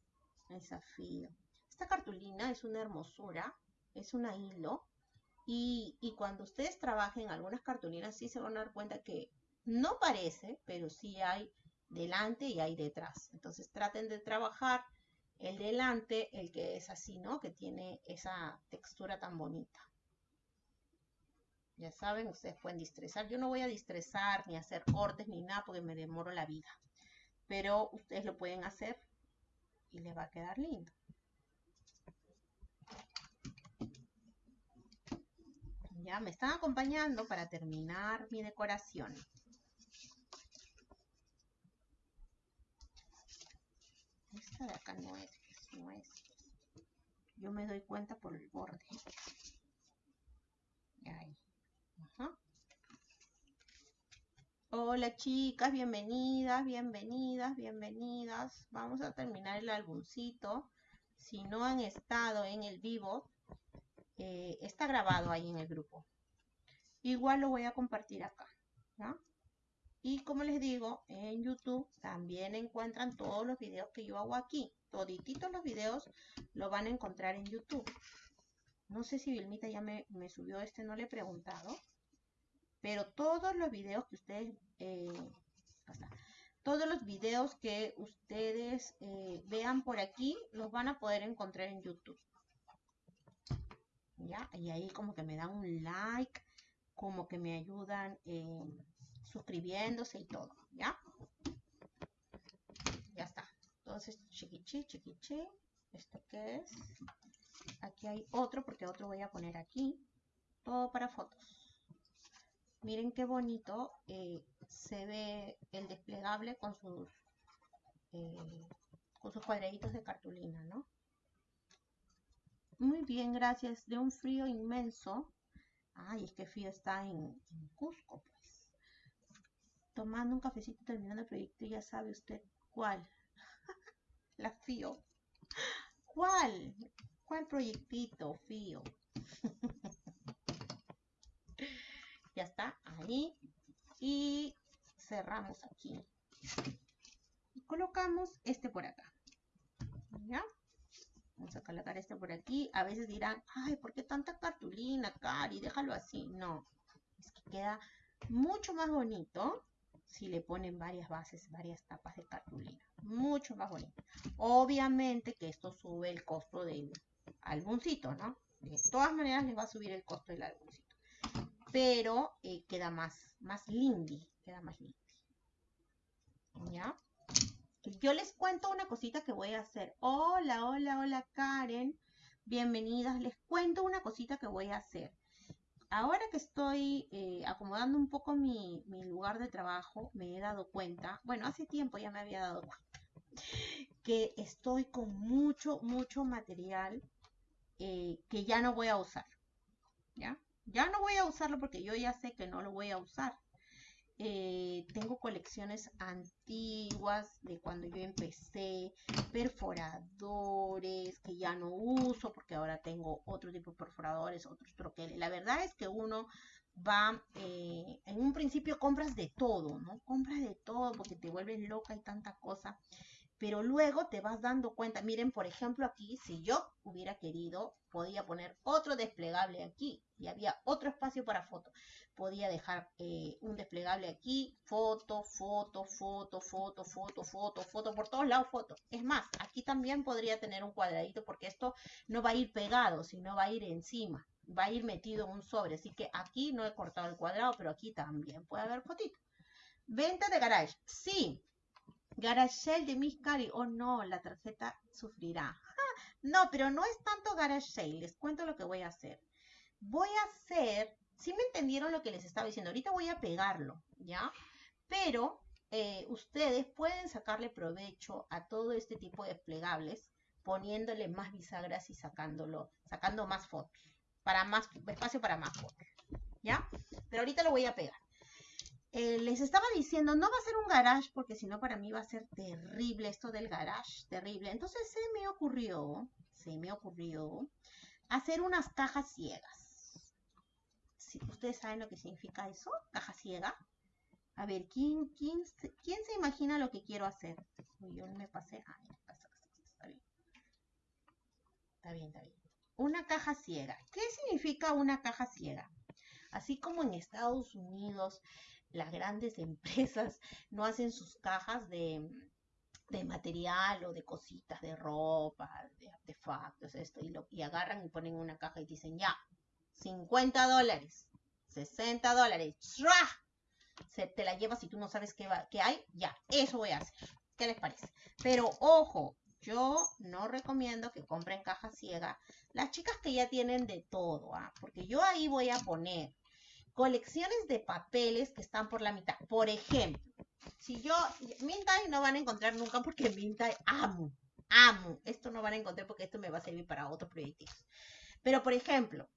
Esa Fío. Esta cartulina es una hermosura. Es una hilo. Y, y cuando ustedes trabajen algunas cartulinas, sí se van a dar cuenta que no parece, pero sí hay delante y hay detrás. Entonces traten de trabajar el delante, el que es así, ¿no? Que tiene esa textura tan bonita. Ya saben, ustedes pueden distresar. Yo no voy a distresar ni hacer cortes ni nada porque me demoro la vida. Pero ustedes lo pueden hacer y les va a quedar lindo. Ya me están acompañando para terminar mi decoración. Esta de acá no es, no es. Yo me doy cuenta por el borde. Ahí. Hola chicas, bienvenidas, bienvenidas, bienvenidas. Vamos a terminar el álbumcito. Si no han estado en el vivo, eh, está grabado ahí en el grupo. Igual lo voy a compartir acá. Y como les digo, en YouTube también encuentran todos los videos que yo hago aquí. Todititos los videos lo van a encontrar en YouTube. No sé si Vilmita ya me, subió este, no le he preguntado. Pero todos los videos que ustedes... Eh, todos los videos que ustedes eh, vean por aquí los van a poder encontrar en YouTube. ¿Ya? Y ahí como que me dan un like, como que me ayudan eh, suscribiéndose y todo, ¿ya? Ya está. Entonces, chiquichi, chiquichi. ¿Esto qué es? Aquí hay otro, porque otro voy a poner aquí. Todo para fotos. Miren qué bonito eh, se ve el desplegable con sus, eh, con sus cuadraditos de cartulina, ¿no? Muy bien, gracias. De un frío inmenso. Ay, es que frío está en, en Cusco, pues. Tomando un cafecito terminando el proyecto, ya sabe usted cuál. La frío. ¿Cuál? ¿Cuál proyectito, fío? ya está, ahí. Y cerramos aquí. Colocamos este por acá. Vamos a colocar este por aquí. A veces dirán, ay, ¿por qué tanta cartulina, Cari? Déjalo así. No, es que queda mucho más bonito si le ponen varias bases, varias tapas de cartulina. Mucho más bonito. Obviamente que esto sube el costo del álbumcito, ¿no? De todas maneras les va a subir el costo del álbumcito. Pero eh, queda más, más lindy, queda más lindy. ¿Ya? Yo les cuento una cosita que voy a hacer. Hola, hola, hola Karen. Bienvenidas. Les cuento una cosita que voy a hacer. Ahora que estoy eh, acomodando un poco mi, lugar de trabajo, me he dado cuenta, bueno, hace tiempo ya me había dado cuenta, que estoy con mucho, mucho material eh, que ya no voy a usar. ¿Ya? Ya no voy a usarlo porque yo ya sé que no lo voy a usar. Eh, tengo colecciones antiguas de cuando yo empecé, perforadores que ya no uso porque ahora tengo otro tipo de perforadores, otros troqueles. La verdad es que uno va, eh, en un principio compras de todo, ¿no? Compras de todo porque te vuelves loca y tanta cosa pero luego te vas dando cuenta, miren, por ejemplo, aquí, si yo hubiera querido, podía poner otro desplegable aquí y había otro espacio para foto. Podía dejar eh, un desplegable aquí, foto, foto, foto, foto, foto, foto, foto, por todos lados foto. Es más, aquí también podría tener un cuadradito porque esto no va a ir pegado, sino va a ir encima, va a ir metido en un sobre. Así que aquí no he cortado el cuadrado, pero aquí también puede haber fotito. Venta de garage. Sí, Garage de Miss Cari. Oh no, la tarjeta sufrirá. no, pero no es tanto Garage Les cuento lo que voy a hacer. Voy a hacer, si me entendieron lo que les estaba diciendo, ahorita voy a pegarlo, ¿ya? Pero eh, ustedes pueden sacarle provecho a todo este tipo de plegables poniéndole más bisagras y sacándolo, sacando más fotos, para más espacio para más fotos, ¿ya? Pero ahorita lo voy a pegar. Eh, les estaba diciendo, no va a ser un garage porque si no para mí va a ser terrible esto del garage, terrible. Entonces se me ocurrió, se me ocurrió hacer unas cajas ciegas. Ustedes saben lo que significa eso, caja ciega. A ver, ¿quién, quién, quién se imagina lo que quiero hacer? yo me pasé. Ah, está bien. Está bien, está bien. Una caja ciega. ¿Qué significa una caja ciega? Así como en Estados Unidos las grandes empresas no hacen sus cajas de, material o de cositas, de ropa, de artefactos, esto, y, lo, y agarran y ponen una caja y dicen, ya, 50 dólares, 60 dólares, se te la llevas y tú no sabes qué, va, qué hay, ya, eso voy a hacer. ¿Qué les parece? Pero ojo, yo no recomiendo que compren caja ciega las chicas que ya tienen de todo, ¿ah? porque yo ahí voy a poner colecciones de papeles que están por la mitad. Por ejemplo, si yo, Mintai no van a encontrar nunca porque Mintai amo, amo. Esto no van a encontrar porque esto me va a servir para otros proyectos. Pero, por ejemplo,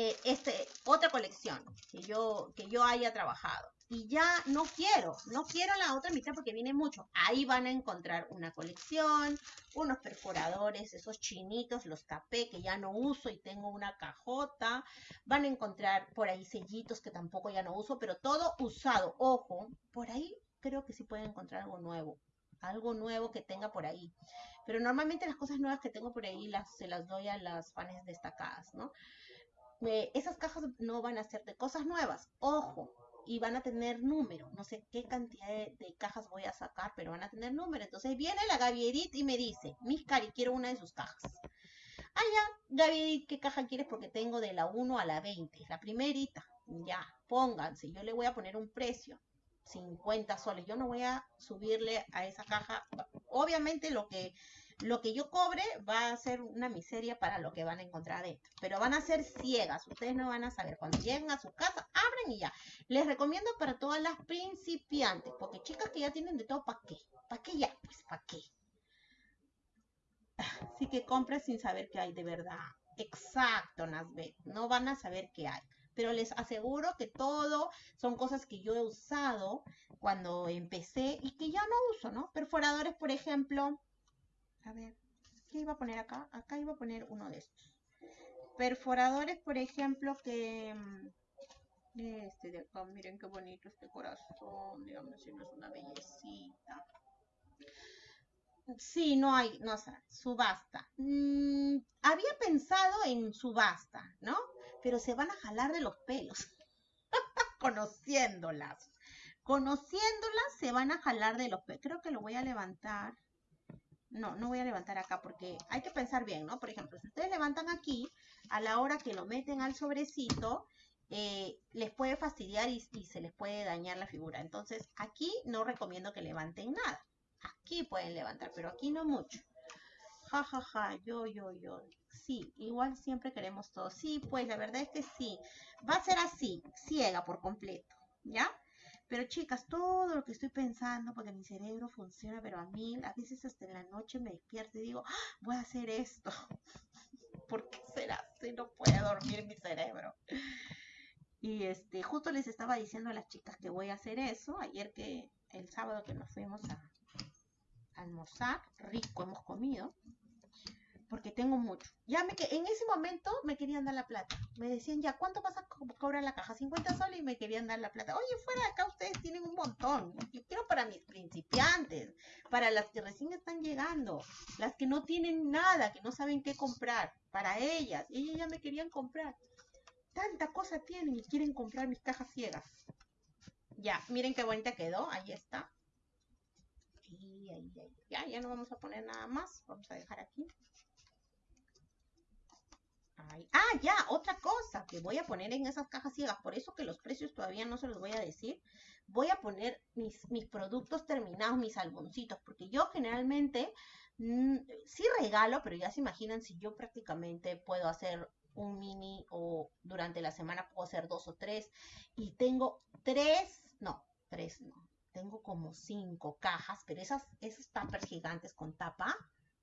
eh, este, otra colección que yo, que yo haya trabajado y ya no quiero, no quiero la otra mitad porque viene mucho. Ahí van a encontrar una colección, unos perforadores, esos chinitos, los capé que ya no uso y tengo una cajota. Van a encontrar por ahí sellitos que tampoco ya no uso, pero todo usado. Ojo, por ahí creo que sí pueden encontrar algo nuevo, algo nuevo que tenga por ahí. Pero normalmente las cosas nuevas que tengo por ahí las, se las doy a las fans destacadas, ¿no? Eh, esas cajas no van a ser de cosas nuevas. Ojo, y van a tener número. No sé qué cantidad de, cajas voy a sacar, pero van a tener número. Entonces viene la Gaby Edith y me dice, Mis Cari, quiero una de sus cajas. Ah, ya, Gaby Edith, ¿qué caja quieres? Porque tengo de la 1 a la 20, la primerita. Ya, pónganse, yo le voy a poner un precio. 50 soles. Yo no voy a subirle a esa caja. Obviamente lo que lo que yo cobre va a ser una miseria para lo que van a encontrar adentro. Pero van a ser ciegas, ustedes no van a saber. Cuando lleguen a su casa, abren y ya. Les recomiendo para todas las principiantes, porque chicas que ya tienen de todo, ¿para qué? ¿Para qué ya? Pues ¿para qué? Así que compren sin saber qué hay de verdad. Exacto, Nasbet. No van a saber qué hay. Pero les aseguro que todo son cosas que yo he usado cuando empecé y que ya no uso, ¿no? Perforadores, por ejemplo, a ver, ¿qué iba a poner acá? Acá iba a poner uno de estos. Perforadores, por ejemplo, que... Mm, este de acá, miren qué bonito este corazón, digamos si no es una bellecita. Sí, no hay, no sé, subasta. Mm, había pensado en subasta, ¿no? Pero se van a jalar de los pelos, conociéndolas. Conociéndolas se van a jalar de los pelos. Creo que lo voy a levantar no, no voy a levantar acá porque hay que pensar bien, ¿no? Por ejemplo, si ustedes levantan aquí, a la hora que lo meten al sobrecito, eh, les puede fastidiar y, se les puede dañar la figura. Entonces, aquí no recomiendo que levanten nada. Aquí pueden levantar, pero aquí no mucho. Ja, ja, ja, yo, yo, yo. Sí, igual siempre queremos todo. Sí, pues la verdad es que sí. Va a ser así, ciega por completo, ¿ya? Pero chicas, todo lo que estoy pensando, porque mi cerebro funciona, pero a mí, a veces hasta en la noche me despierto y digo, ¡Ah! voy a hacer esto. ¿Por qué será así? No puede dormir mi cerebro. Y este, justo les estaba diciendo a las chicas que voy a hacer eso. Ayer que, el sábado que nos fuimos a almorzar, rico hemos comido porque tengo mucho. Ya me que en ese momento me querían dar la plata. Me decían, ya, ¿cuánto vas a cobrar la caja? 50 soles y me querían dar la plata. Oye, fuera de acá ustedes tienen un montón. Yo quiero para mis principiantes, para las que recién están llegando, las que no tienen nada, que no saben qué comprar, para ellas. Ellas ya me querían comprar. Tanta cosa tienen y quieren comprar mis cajas ciegas. Ya, miren qué bonita quedó. Ahí está. Y ahí, ahí. Ya, ya no vamos a poner nada más. Vamos a dejar aquí. Ah, ya, otra cosa que voy a poner en esas cajas ciegas, por eso que los precios todavía no se los voy a decir, voy a poner mis, mis productos terminados, mis alboncitos, porque yo generalmente mm, sí regalo, pero ya se imaginan si yo prácticamente puedo hacer un mini o durante la semana puedo hacer dos o tres y tengo tres, no, tres no, tengo como cinco cajas, pero esas, esos tuppers gigantes con tapa,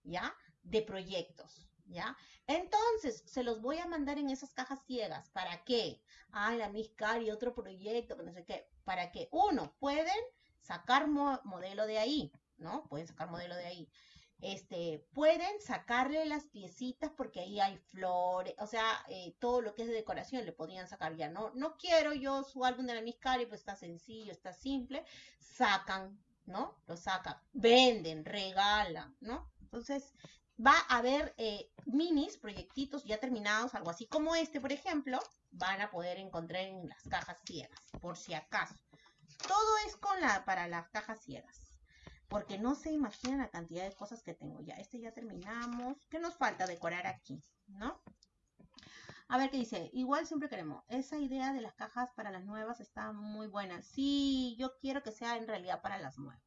¿ya? De proyectos ¿ya? Entonces, se los voy a mandar en esas cajas ciegas. ¿Para qué? Ay, la Miss Cari, otro proyecto, no sé qué. Para que, uno, pueden sacar modelo de ahí, ¿no? Pueden sacar modelo de ahí. Este, pueden sacarle las piecitas porque ahí hay flores, o sea, eh, todo lo que es de decoración le podrían sacar ya, ¿no? No quiero yo su álbum de la Miss Cari, pues está sencillo, está simple. Sacan, ¿no? Lo sacan, venden, regalan, ¿no? Entonces, va a haber eh, minis, proyectitos ya terminados, algo así como este, por ejemplo, van a poder encontrar en las cajas ciegas, por si acaso. Todo es con la, para las cajas ciegas. Porque no se imaginan la cantidad de cosas que tengo ya. Este ya terminamos. ¿Qué nos falta decorar aquí? ¿No? A ver qué dice. Igual siempre queremos. Esa idea de las cajas para las nuevas está muy buena. Sí, yo quiero que sea en realidad para las nuevas.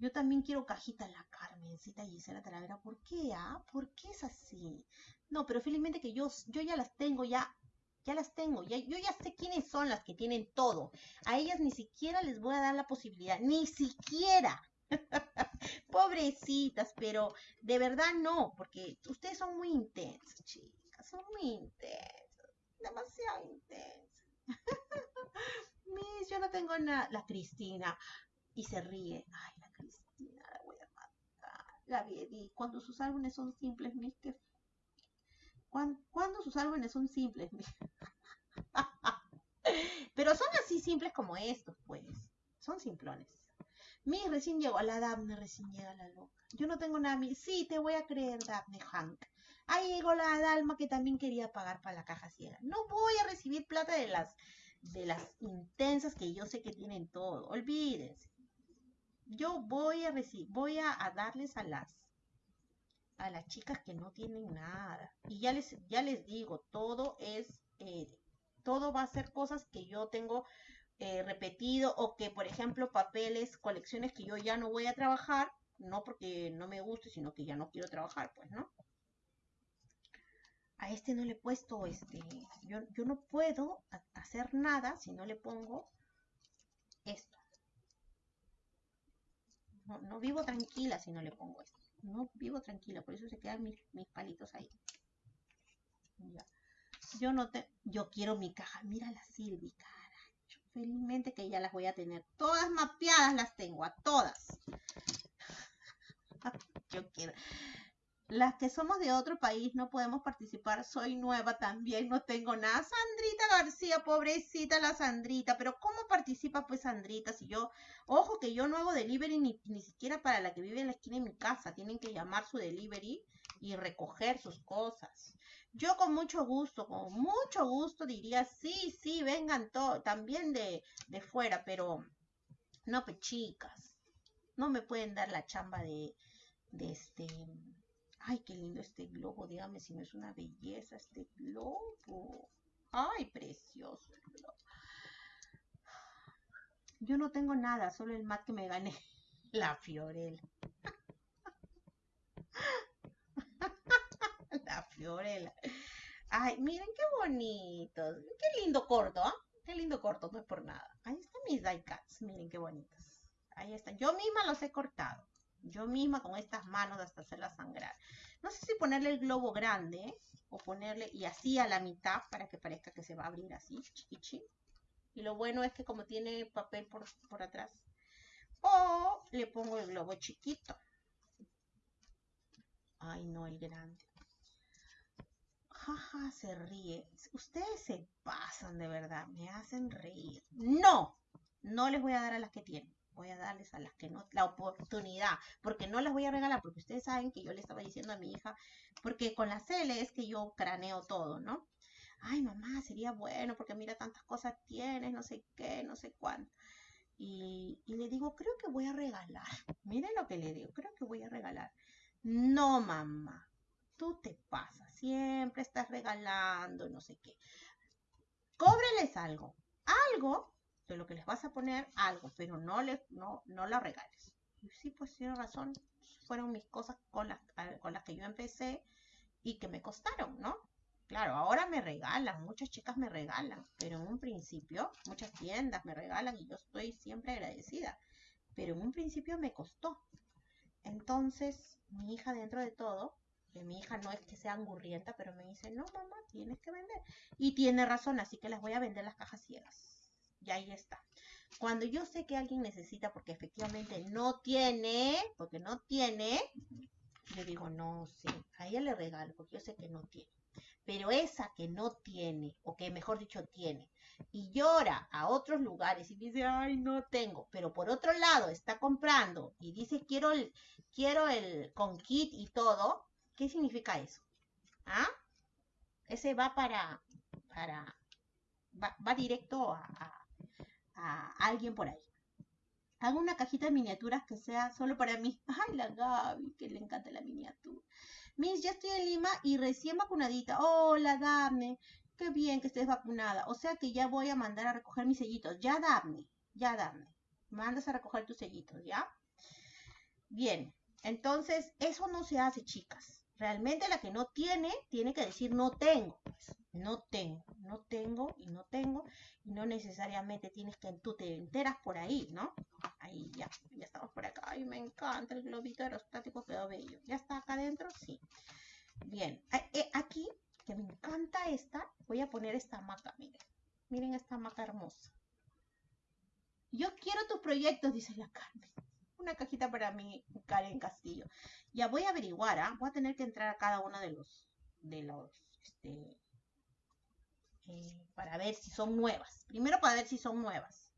Yo también quiero cajita la Carmencita Gisela Talavera. ¿Por qué, ah? ¿Por qué es así? No, pero felizmente que yo, yo ya las tengo, ya, ya las tengo. Ya, yo ya sé quiénes son las que tienen todo. A ellas ni siquiera les voy a dar la posibilidad. Ni siquiera. Pobrecitas, pero de verdad no, porque ustedes son muy intensas, chicas. Son muy intensas. Demasiado intensas. Mis, yo no tengo nada. La Cristina. Y se ríe. Ay, vi cuando sus álbumes son simples, mis que cuando, sus álbumes son simples, pero son así simples como estos, pues, son simplones. Mi recién llegó a la Daphne, recién llega la loca. Yo no tengo nada, mi, sí, te voy a creer, Daphne Hank. Ahí llegó la Dalma que también quería pagar para la caja ciega. No voy a recibir plata de las de las intensas que yo sé que tienen todo. Olvídense yo voy a darles a las a las chicas que no tienen nada. Y ya les, ya les digo, todo es, eh, todo va a ser cosas que yo tengo eh, repetido o que, por ejemplo, papeles, colecciones que yo ya no voy a trabajar, no porque no me guste, sino que ya no quiero trabajar, pues, ¿no? A este no le he puesto, este, yo, yo no puedo hacer nada si no le pongo esto. No, vivo tranquila si no le pongo esto. No vivo tranquila, por eso se quedan mis, palitos ahí. Yo no te, yo quiero mi caja. Mira la Silvi, carajo. Felizmente que ya las voy a tener. Todas mapeadas las tengo, a todas. yo quiero. Las que somos de otro país no podemos participar. Soy nueva también, no tengo nada. Sandrita García, pobrecita la Sandrita. Pero ¿cómo participa pues Sandrita? Si yo, ojo que yo no hago delivery ni, ni siquiera para la que vive en la esquina de mi casa. Tienen que llamar su delivery y recoger sus cosas. Yo con mucho gusto, con mucho gusto diría, sí, sí, vengan todos, también de, de fuera, pero no, pues chicas, no me pueden dar la chamba de, de este Ay, qué lindo este globo, dígame si no es una belleza este globo. Ay, precioso el globo. Yo no tengo nada, solo el mat que me gané. La Fiorella. La Fiorella. Ay, miren qué bonitos. Qué lindo corto, ¿ah? Qué lindo corto, no es por nada. Ahí están mis die cuts, miren qué bonitos. Ahí están. Yo misma los he cortado yo misma con estas manos hasta hacerla sangrar. No sé si ponerle el globo grande o ponerle y así a la mitad para que parezca que se va a abrir así, chiquichi. Y lo bueno es que como tiene papel por, por atrás. O le pongo el globo chiquito. Ay, no, el grande. Jaja, se ríe. Ustedes se pasan de verdad, me hacen reír. No, no les voy a dar a las que tienen voy a darles a las que no, la oportunidad, porque no las voy a regalar, porque ustedes saben que yo le estaba diciendo a mi hija, porque con la CL es que yo craneo todo, ¿no? Ay, mamá, sería bueno, porque mira tantas cosas tienes, no sé qué, no sé cuánto. Y, y le digo, creo que voy a regalar. Miren lo que le digo, creo que voy a regalar. No, mamá, tú te pasas, siempre estás regalando, no sé qué. Cóbreles algo, algo de lo que les vas a poner algo, pero no, les, no, no la regales. Y sí, pues tiene razón, fueron mis cosas con las, con las que yo empecé y que me costaron, ¿no? Claro, ahora me regalan, muchas chicas me regalan, pero en un principio, muchas tiendas me regalan y yo estoy siempre agradecida, pero en un principio me costó. Entonces, mi hija dentro de todo, Que mi hija no es que sea angurrienta, pero me dice, no, mamá, tienes que vender. Y tiene razón, así que las voy a vender las cajas ciegas. Y ahí está. Cuando yo sé que alguien necesita porque efectivamente no tiene, porque no tiene, yo digo, no, sí, a ella le regalo porque yo sé que no tiene. Pero esa que no tiene, o que mejor dicho tiene, y llora a otros lugares y dice, ay, no tengo, pero por otro lado está comprando y dice, quiero el, quiero el con kit y todo, ¿qué significa eso? ¿Ah? Ese va para, para, va, directo a a alguien por ahí. Hago una cajita de miniaturas que sea solo para mí. Ay, la Gaby, que le encanta la miniatura. Miss, ya estoy en Lima y recién vacunadita. Hola, dame. Qué bien que estés vacunada. O sea que ya voy a mandar a recoger mis sellitos. Ya dame, ya dame. Mandas a recoger tus sellitos, ¿ya? Bien, entonces eso no se hace, chicas. Realmente la que no tiene, tiene que decir no tengo. Pues no tengo, no tengo y no tengo, y no necesariamente tienes que tú te enteras por ahí, ¿no? Ahí ya, ya estamos por acá. Ay, me encanta el globito aerostático, quedó bello. ¿Ya está acá adentro? Sí. Bien, eh, aquí, que me encanta esta, voy a poner esta hamaca, miren. Miren esta hamaca hermosa. Yo quiero tus proyectos, dice la Carmen. Una cajita para mí, Karen Castillo. Ya voy a averiguar, ¿ah? Voy a tener que entrar a cada uno de los, de los, este, eh, para ver si son nuevas. Primero para ver si son nuevas.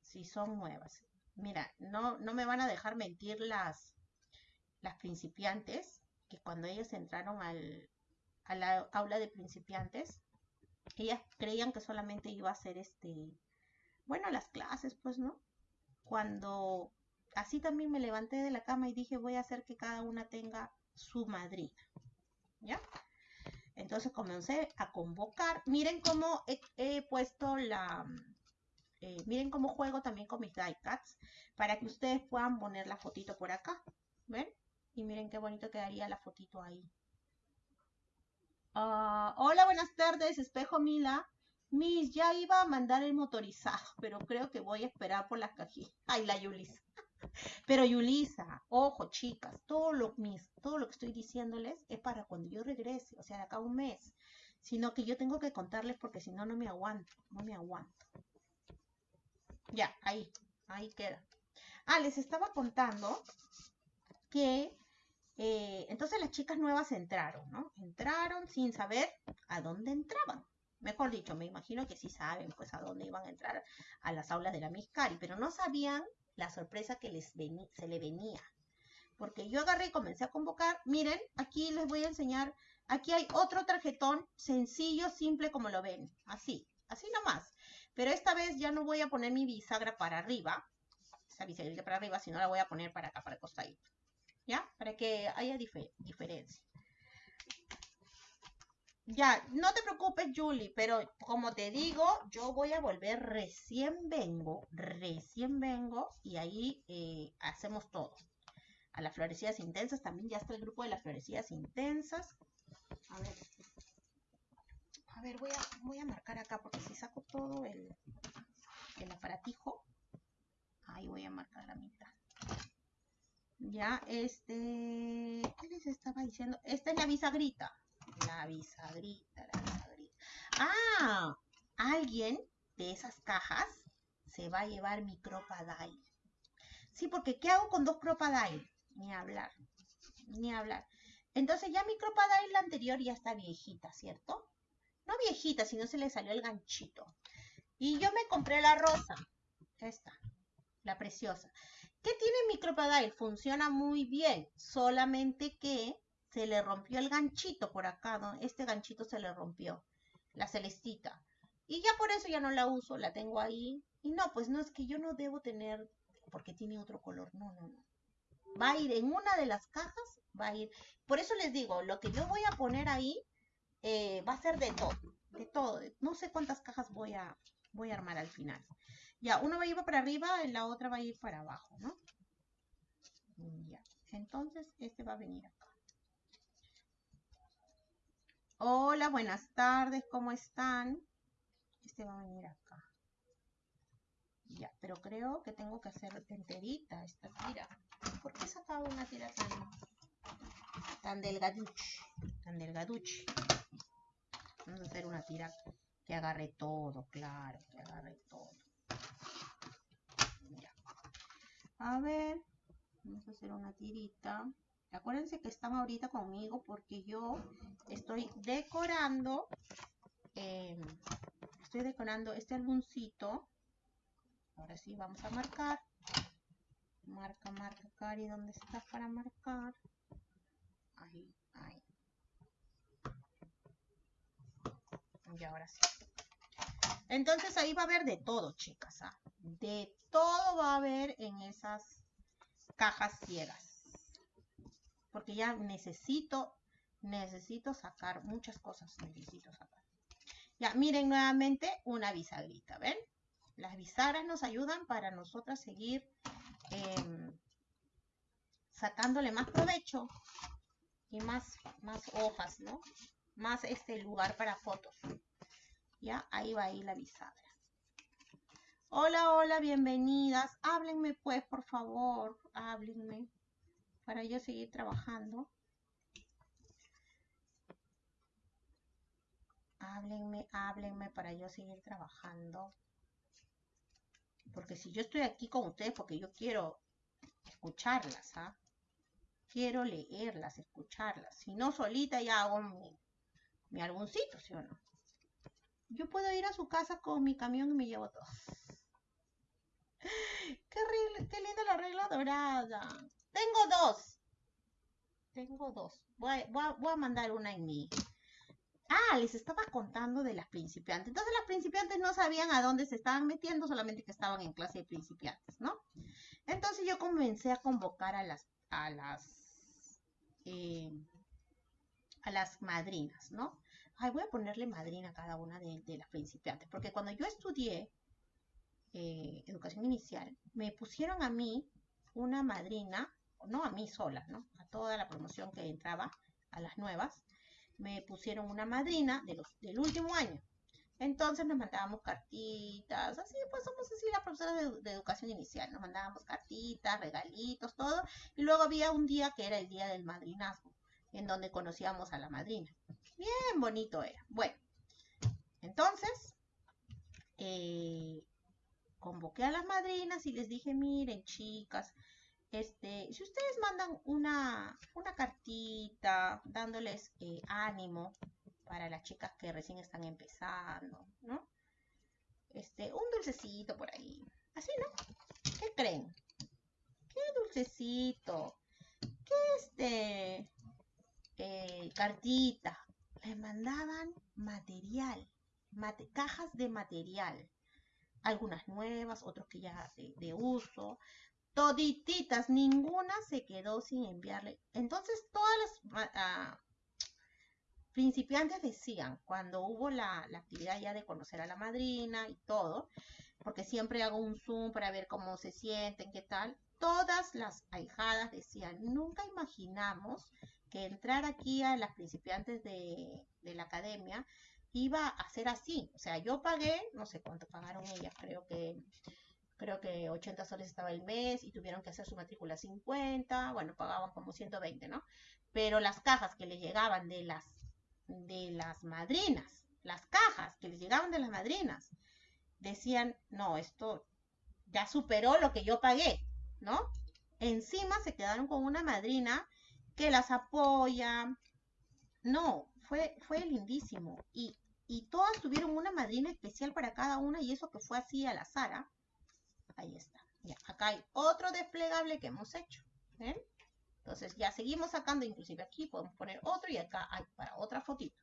Si son nuevas. Mira, no, no me van a dejar mentir las, las principiantes, que cuando ellas entraron al, a la aula de principiantes, ellas creían que solamente iba a ser este, bueno, las clases, pues, ¿no? Cuando así también me levanté de la cama y dije, voy a hacer que cada una tenga su madrina. ¿Ya? Entonces comencé a convocar. Miren cómo he, puesto la... Eh, miren cómo juego también con mis die cuts para que ustedes puedan poner la fotito por acá. ¿Ven? Y miren qué bonito quedaría la fotito ahí. Ah, hola, buenas tardes, Espejo Mila. Miss, ya iba a mandar el motorizado, pero creo que voy a esperar por las cajitas. Ay, la Yulis. Pero Yulisa, ojo chicas, todo lo, mis, todo lo que estoy diciéndoles es para cuando yo regrese, o sea, de acá a un mes. Sino que yo tengo que contarles porque si no, no me aguanto, no me aguanto. Ya, ahí, ahí queda. Ah, les estaba contando que eh, entonces las chicas nuevas entraron, ¿no? Entraron sin saber a dónde entraban. Mejor dicho, me imagino que sí saben pues a dónde iban a entrar a las aulas de la Miss Cari, pero no sabían la sorpresa que les se le venía. Porque yo agarré y comencé a convocar. Miren, aquí les voy a enseñar. Aquí hay otro tarjetón sencillo, simple como lo ven. Así, así nomás. Pero esta vez ya no voy a poner mi bisagra para arriba. Esa bisagra para arriba, sino la voy a poner para acá, para el costadito. ¿Ya? Para que haya diferencia. Ya, no te preocupes, Julie, pero como te digo, yo voy a volver recién vengo, recién vengo y ahí eh, hacemos todo. A las florecidas intensas también ya está el grupo de las florecidas intensas. A ver, a ver, voy a, marcar acá porque si saco todo el, el aparatijo, ahí voy a marcar la mitad. Ya, este, ¿qué les estaba diciendo? Esta es la bisagrita la bisagrita, la bisagrita. Ah, alguien de esas cajas se va a llevar mi Crocodile. Sí, porque ¿qué hago con dos Crocodile? Ni hablar, ni hablar. Entonces ya mi Crocodile la anterior ya está viejita, ¿cierto? No viejita, sino se le salió el ganchito. Y yo me compré la rosa, esta, la preciosa. ¿Qué tiene mi Crocodile? Funciona muy bien, solamente que se le rompió el ganchito por acá, este ganchito se le rompió, la celestita. Y ya por eso ya no la uso, la tengo ahí. Y no, pues no es que yo no debo tener, porque tiene otro color, no, no, no. Va a ir en una de las cajas, va a ir. Por eso les digo, lo que yo voy a poner ahí eh, va a ser de todo, de todo. No sé cuántas cajas voy a, voy a armar al final. Ya, una va a ir para arriba, la otra va a ir para abajo, ¿no? Ya, entonces este va a venir acá. Hola, buenas tardes, ¿cómo están? Este va a venir acá. Ya, pero creo que tengo que hacer enterita esta tira. ¿Por qué he sacado una tira tan, tan delgaduchi, tan delgaduchi. Vamos a hacer una tira que agarre todo, claro, que agarre todo. Ya. A ver, vamos a hacer una tirita. Acuérdense que están ahorita conmigo porque yo estoy decorando, em, estoy decorando este álbumcito. Ahora sí, vamos a marcar. Marca, marca, Cari, ¿dónde estás para marcar? Ahí, ahí. Y ahora sí. Entonces ahí va a haber de todo, chicas. ¿ah? De todo va a haber en esas cajas ciegas. Porque ya necesito, necesito sacar muchas cosas. Necesito sacar. Ya, miren nuevamente una bisagrita, ¿ven? Las bisagras nos ayudan para nosotras seguir em, sacándole más provecho y más, más hojas, ¿no? Más este lugar para fotos. Ya, ahí va ahí la bisagra. Hola, hola, bienvenidas. Háblenme pues, por favor, háblenme para yo seguir trabajando. Háblenme, háblenme para yo seguir trabajando. Porque si yo estoy aquí con ustedes, porque yo quiero escucharlas, ¿ah? Quiero leerlas, escucharlas. Si no, solita ya hago mi, mi álbumcito, ¿sí o no? Yo puedo ir a su casa con mi camión y me llevo todo. Qué, qué linda la regla dorada. Tengo dos. Tengo dos. Voy, a mandar una en mi, Ah, les estaba contando de las principiantes. Entonces las principiantes no sabían a dónde se estaban metiendo, solamente que estaban en clase de principiantes, ¿no? Entonces yo comencé a convocar a las, a las, eh, a las madrinas, ¿no? Ay, voy a ponerle madrina a cada una de, las principiantes, porque cuando yo estudié eh, educación inicial, me pusieron a mí una madrina, no a mí sola, ¿no? A toda la promoción que entraba, a las nuevas, me pusieron una madrina de los, del último año. Entonces nos mandábamos cartitas, así pues somos así las profesoras de, educación inicial, nos mandábamos cartitas, regalitos, todo. Y luego había un día que era el día del madrinazgo, en donde conocíamos a la madrina. Bien bonito era. Bueno, entonces eh, convoqué a las madrinas y les dije, miren chicas, este, si ustedes mandan una, una cartita dándoles eh, ánimo para las chicas que recién están empezando, ¿no? Este, un dulcecito por ahí. Así, ¿no? ¿Qué creen? ¿Qué dulcecito? ¿Qué este? Eh, cartita. Les mandaban material, cajas de material. Algunas nuevas, otros que ya de uso todititas, ninguna se quedó sin enviarle. Entonces todas las ah, principiantes decían, cuando hubo la, la, actividad ya de conocer a la madrina y todo, porque siempre hago un Zoom para ver cómo se sienten, qué tal, todas las ahijadas decían, nunca imaginamos que entrar aquí a las principiantes de, de la academia iba a ser así. O sea, yo pagué, no sé cuánto pagaron ellas, creo que creo que 80 soles estaba el mes y tuvieron que hacer su matrícula 50, bueno, pagaban como 120, ¿no? Pero las cajas que les llegaban de las de las madrinas, las cajas que les llegaban de las madrinas, decían, no, esto ya superó lo que yo pagué, ¿no? Encima se quedaron con una madrina que las apoya. No, fue, fue lindísimo. Y, y todas tuvieron una madrina especial para cada una y eso que fue así a la Sara Ahí está. Ya, acá hay otro desplegable que hemos hecho. ¿Ven? Entonces ya seguimos sacando, inclusive aquí podemos poner otro y acá hay para otra fotito.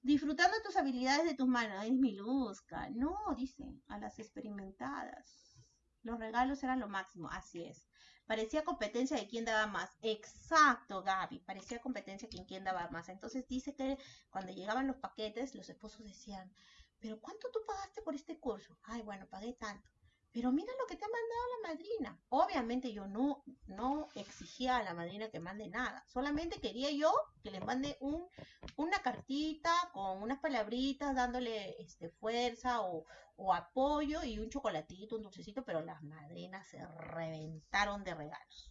Disfrutando tus habilidades de tus manos. Es mi luzca. No, dice, a las experimentadas. Los regalos eran lo máximo. Así es. Parecía competencia de quién daba más. Exacto, Gaby. Parecía competencia de quién daba más. Entonces dice que cuando llegaban los paquetes, los esposos decían, pero ¿cuánto tú pagaste por este curso? Ay, bueno, pagué tanto pero mira lo que te ha mandado la madrina. Obviamente yo no, no exigía a la madrina que mande nada, solamente quería yo que le mande un, una cartita con unas palabritas dándole este, fuerza o, o apoyo y un chocolatito, un dulcecito, pero las madrinas se reventaron de regalos.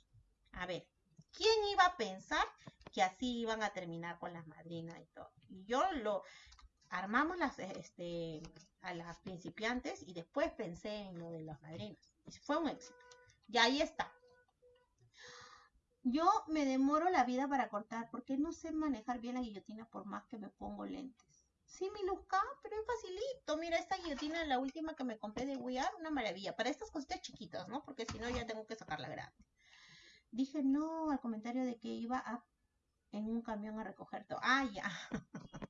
A ver, ¿Quién iba a pensar que así iban a terminar con las madrinas y todo? Y yo lo armamos las, este, a las principiantes y después pensé en lo de las madrinas. Y fue un éxito. Y ahí está. Yo me demoro la vida para cortar porque no sé manejar bien la guillotina por más que me pongo lentes. Sí, mi Luzca, pero es facilito. Mira, esta guillotina, la última que me compré de We una maravilla. Para estas cositas chiquitas, ¿no? Porque si no ya tengo que sacarla grande. Dije no al comentario de que iba a, en un camión a recoger todo. Ah, ya.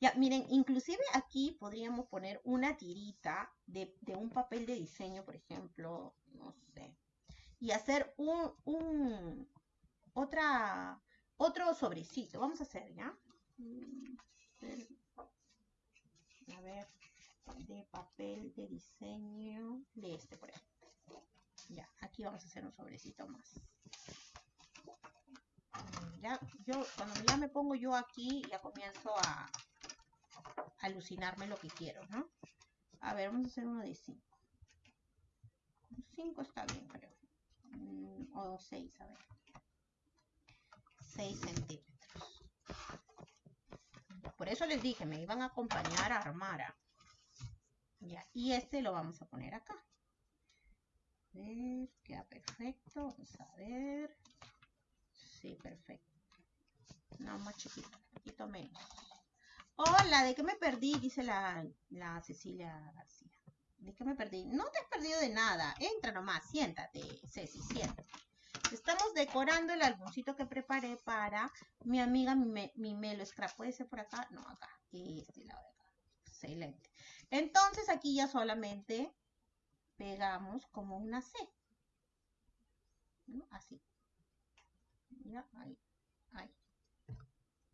ya, miren, inclusive aquí podríamos poner una tirita de, de un papel de diseño, por ejemplo, no sé, y hacer un, un otra, otro sobrecito. Vamos a hacer, ¿ya? A ver, de papel de diseño de este, por ejemplo. Ya, aquí vamos a hacer un sobrecito más. Ya, yo, cuando ya me pongo yo aquí, ya comienzo a, alucinarme lo que quiero, ¿no? A ver, vamos a hacer uno de 5. 5 está bien, creo. Mm, o 6, a ver. 6 centímetros. Por eso les dije, me iban a acompañar a armar. Ya, y este lo vamos a poner acá. A ver, queda perfecto. Vamos a ver. Sí, perfecto. No, más chiquito, un poquito menos. Hola, ¿de qué me perdí? Dice la, Cecilia García. ¿De qué me perdí? No te has perdido de nada. Entra nomás, siéntate, Ceci, siéntate. Estamos decorando el álbumcito que preparé para mi amiga, mi, mi Melo Scrap. ¿Puede ser por acá? No, acá. Este lado de acá. Excelente. Entonces aquí ya solamente pegamos como una C. Así. Ya. Ahí.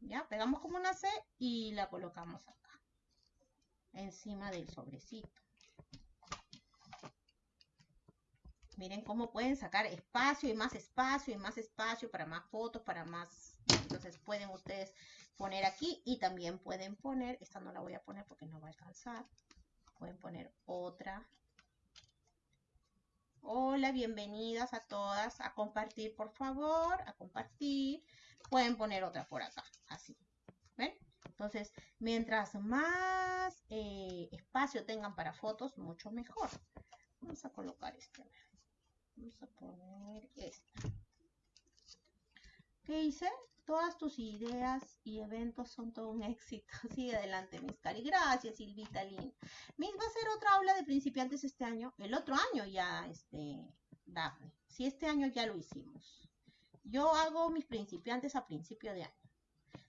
Ya, pegamos como una C y la colocamos acá. Encima del sobrecito. Miren cómo pueden sacar espacio y más espacio y más espacio para más fotos, para más... Entonces pueden ustedes poner aquí y también pueden poner, esta no la voy a poner porque no va a alcanzar. Pueden poner otra. Hola, bienvenidas a todas. A compartir, por favor, a compartir. Pueden poner otra por acá, así. ¿Ven? Entonces, mientras más eh, espacio tengan para fotos, mucho mejor. Vamos a colocar este. Vamos a poner esta. ¿Qué hice? Todas tus ideas y eventos son todo un éxito. Sigue adelante, Miss Cari. Gracias, Silvita Lin. Va a ser otra aula de principiantes este año. El otro año ya, este, Daphne. Si este año ya lo hicimos. Yo hago mis principiantes a principio de año.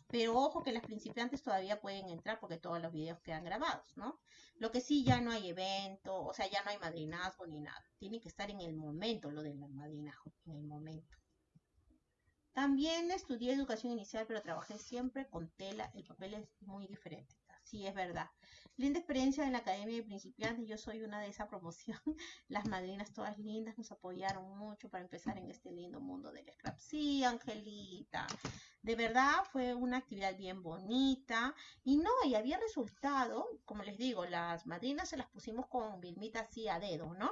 Pero ojo que las principiantes todavía pueden entrar porque todos los videos quedan grabados, ¿no? Lo que sí, ya no hay evento, o sea, ya no hay madrinazgo ni nada. Tiene que estar en el momento lo del madrinazgo, en el momento. También estudié educación inicial, pero trabajé siempre con tela. El papel es muy diferente. Sí, es verdad. Linda experiencia en la Academia de Principiantes. Yo soy una de esa promoción. Las madrinas todas lindas nos apoyaron mucho para empezar en este lindo mundo del scrap. Sí, Angelita. De verdad fue una actividad bien bonita. Y no, y había resultado, como les digo, las madrinas se las pusimos con Vilmita así a dedo, ¿no?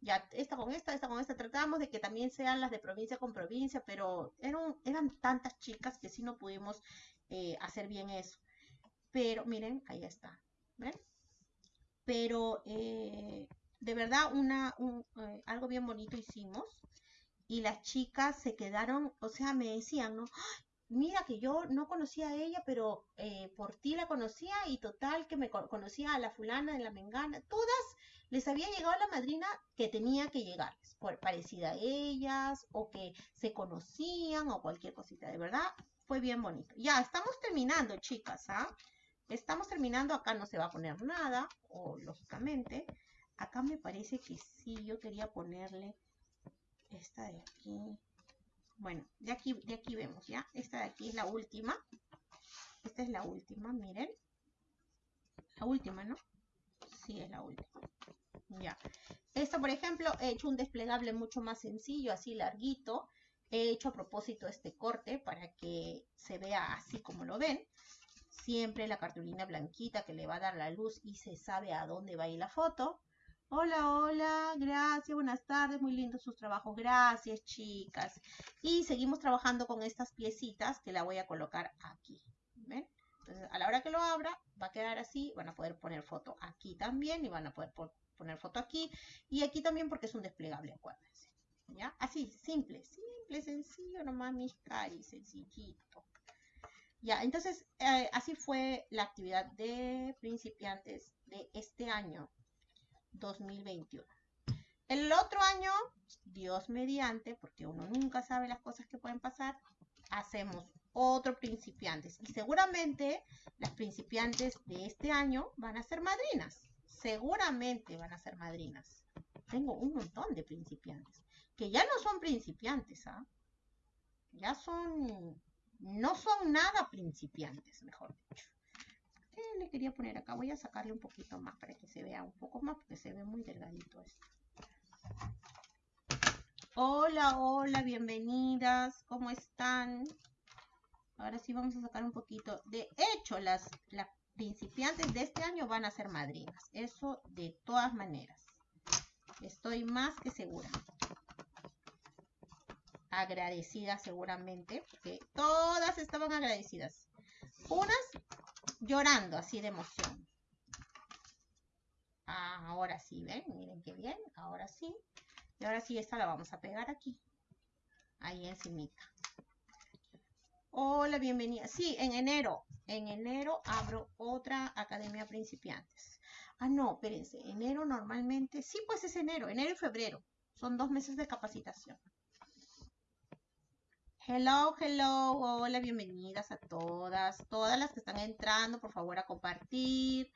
ya esta con esta, esta con esta, tratamos de que también sean las de provincia con provincia, pero eran, tantas chicas que sí no pudimos eh, hacer bien eso. Pero miren, ahí está. Pero eh, de verdad una, eh, algo bien bonito hicimos y las chicas se quedaron, o sea, me decían, ¿no? Mira que yo no conocía a ella, pero por ti la conocía y total que me conocía a la fulana de la mengana, todas les había llegado la madrina que tenía que llegarles, por parecida a ellas, o que se conocían, o cualquier cosita. De verdad, fue bien bonito. Ya, estamos terminando, chicas, ¿ah? Estamos terminando, acá no se va a poner nada, o lógicamente. Acá me parece que sí, yo quería ponerle esta de aquí. Bueno, de aquí, de aquí vemos, ¿ya? Esta de aquí es la última. Esta es la última, miren. La última, ¿no? Sí, es la última. Ya. Esto, por ejemplo, he hecho un desplegable mucho más sencillo, así larguito. He hecho a propósito este corte para que se vea así como lo ven. Siempre la cartulina blanquita que le va a dar la luz y se sabe a dónde va a ir la foto. Hola, hola, gracias, buenas tardes, muy lindos sus trabajos, gracias chicas. Y seguimos trabajando con estas piecitas que la voy a colocar aquí, ¿ven? Entonces, a la hora que lo abra, va a quedar así, van a poder poner foto aquí también y van a poder poner foto aquí y aquí también porque es un desplegable, acuérdense. ¿Ya? Así, simple, simple, sencillo, nomás mis caris, sencillito. Ya, entonces, eh, así fue la actividad de principiantes de este año 2021. El otro año, Dios mediante, porque uno nunca sabe las cosas que pueden pasar, hacemos otro principiantes. Y seguramente las principiantes de este año van a ser madrinas. Seguramente van a ser madrinas. Tengo un montón de principiantes. Que ya no son principiantes, ¿ah? Ya son... No son nada principiantes, mejor dicho le quería poner acá? Voy a sacarle un poquito más para que se vea un poco más porque se ve muy delgadito esto. Hola, hola, bienvenidas. ¿Cómo están? Ahora sí vamos a sacar un poquito. De hecho, las, las principiantes de este año van a ser madrinas. Eso de todas maneras. Estoy más que segura. Agradecida seguramente, porque todas estaban agradecidas. Unas llorando así de emoción. Ah, ahora sí, ¿ven? Miren qué bien, ahora sí. Y ahora sí, esta la vamos a pegar aquí. Ahí encimita. Hola, bienvenida. Sí, en enero. En enero abro otra Academia Principiantes. Ah, no, espérense. Enero normalmente. Sí, pues es enero. Enero y febrero. Son dos meses de capacitación. Hello, hello, hola, bienvenidas a todas, todas las que están entrando, por favor, a compartir,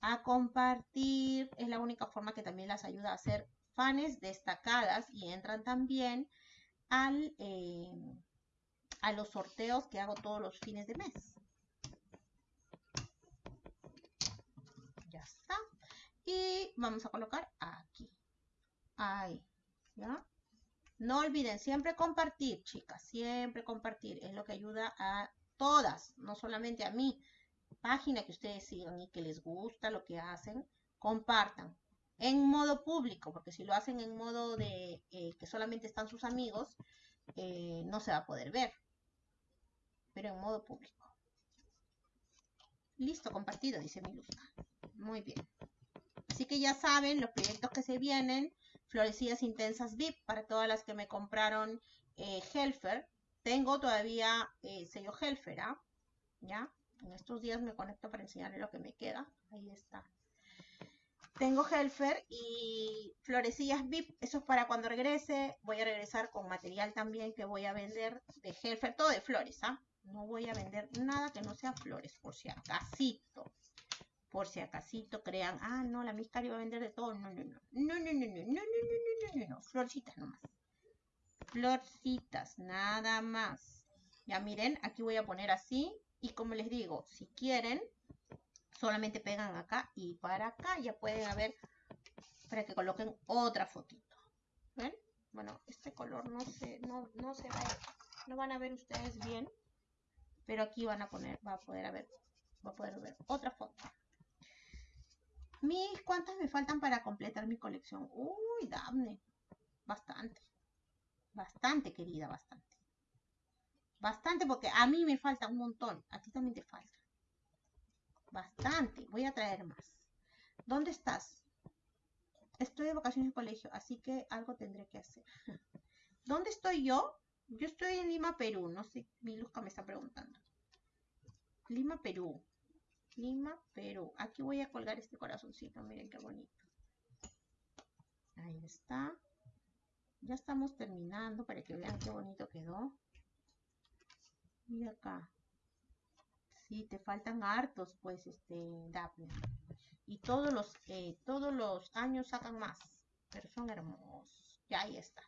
a compartir, es la única forma que también las ayuda a ser fans destacadas y entran también al, eh, a los sorteos que hago todos los fines de mes. Ya está. Y vamos a colocar aquí. Ahí, ¿ya? No olviden siempre compartir, chicas, siempre compartir. Es lo que ayuda a todas, no solamente a mí. Página que ustedes sigan y que les gusta lo que hacen, compartan. En modo público, porque si lo hacen en modo de eh, que solamente están sus amigos, eh, no se va a poder ver. Pero en modo público. Listo, compartido, dice Miluska. Muy bien. Así que ya saben los proyectos que se vienen Florecidas Intensas VIP para todas las que me compraron eh, Helfer. Tengo todavía eh, sello Helfer, ¿ah? ¿Ya? En estos días me conecto para enseñarles lo que me queda. Ahí está. Tengo Helfer y Florecillas VIP. Eso es para cuando regrese. Voy a regresar con material también que voy a vender de Helfer. Todo de flores, ¿ah? No voy a vender nada que no sea flores, por si acaso por si acasito crean, ah, no, la Miscari va a vender de todo. No, no, no. No, no, no, no, no, no, no, no, no, no. Florcitas nomás. Florcitas, nada más. Ya miren, aquí voy a poner así. Y como les digo, si quieren, solamente pegan acá y para acá ya pueden haber para que coloquen otra fotito. ¿Ven? Bueno, este color no se, no, no se va, no van a ver ustedes bien, pero aquí van a poner, va a poder haber, va a poder ver otra foto. Mis, ¿cuántas me faltan para completar mi colección? Uy, dame. Bastante. Bastante, querida, bastante. Bastante, porque a mí me falta un montón. A ti también te falta. Bastante. Voy a traer más. ¿Dónde estás? Estoy de vacaciones en colegio, así que algo tendré que hacer. ¿Dónde estoy yo? Yo estoy en Lima, Perú. No sé, mi Luzca me está preguntando. Lima, Perú. Lima, Perú. Aquí voy a colgar este corazoncito, miren qué bonito. Ahí está. Ya estamos terminando para que vean qué bonito quedó. Y acá. Sí, te faltan hartos, pues, este, Daphne. Y todos los, eh, todos los años sacan más. Pero son hermosos. Ya ahí está.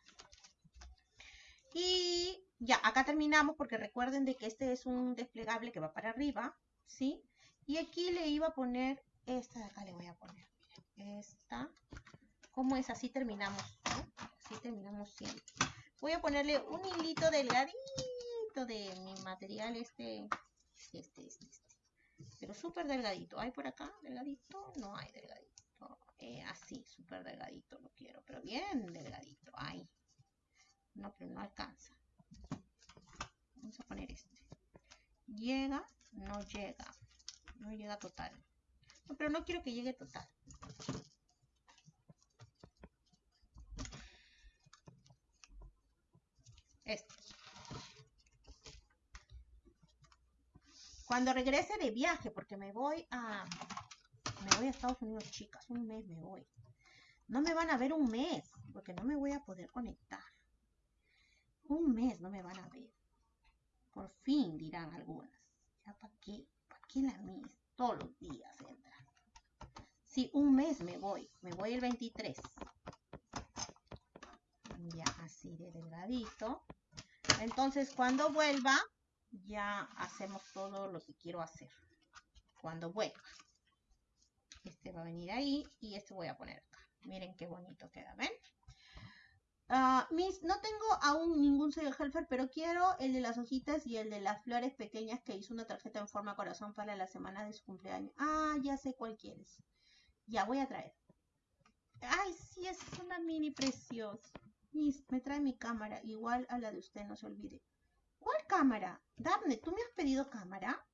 Y ya, acá terminamos porque recuerden de que este es un desplegable que va para arriba, ¿sí? Y aquí le iba a poner, esta de acá le voy a poner, esta, como es, así terminamos, Así terminamos siempre. Voy a ponerle un hilito delgadito de mi material, este, este, este, este. Pero súper delgadito. ¿Hay por acá delgadito? No hay delgadito. Eh, así, súper delgadito lo quiero, pero bien delgadito. Ahí. No, pero no alcanza. Vamos a poner este. Llega, no llega. No llega total. Pero no quiero que llegue total. Este. Cuando regrese de viaje, porque me voy a... Me voy a Estados Unidos, chicas. Un mes me voy. No me van a ver un mes, porque no me voy a poder conectar. Un mes no me van a ver. Por fin, dirán algunas. ¿Ya para qué? ¿Para qué la mis? Todos los días entran. Sí, un mes me voy. Me voy el 23. Ya así de delgadito. Entonces, cuando vuelva, ya hacemos todo lo que quiero hacer. Cuando vuelva. Este va a venir ahí y este voy a poner acá. Miren qué bonito queda, ¿ven? Uh, mis, no tengo aún ningún sello Helfer, pero quiero el de las hojitas y el de las flores pequeñas que hizo una tarjeta en forma corazón para la semana de su cumpleaños. Ah, ya sé cuál quieres. Ya voy a traer. Ay, sí, es una mini preciosa. Mis, me trae mi cámara, igual a la de usted, no se olvide. ¿Cuál cámara? Daphne, ¿tú me has pedido cámara?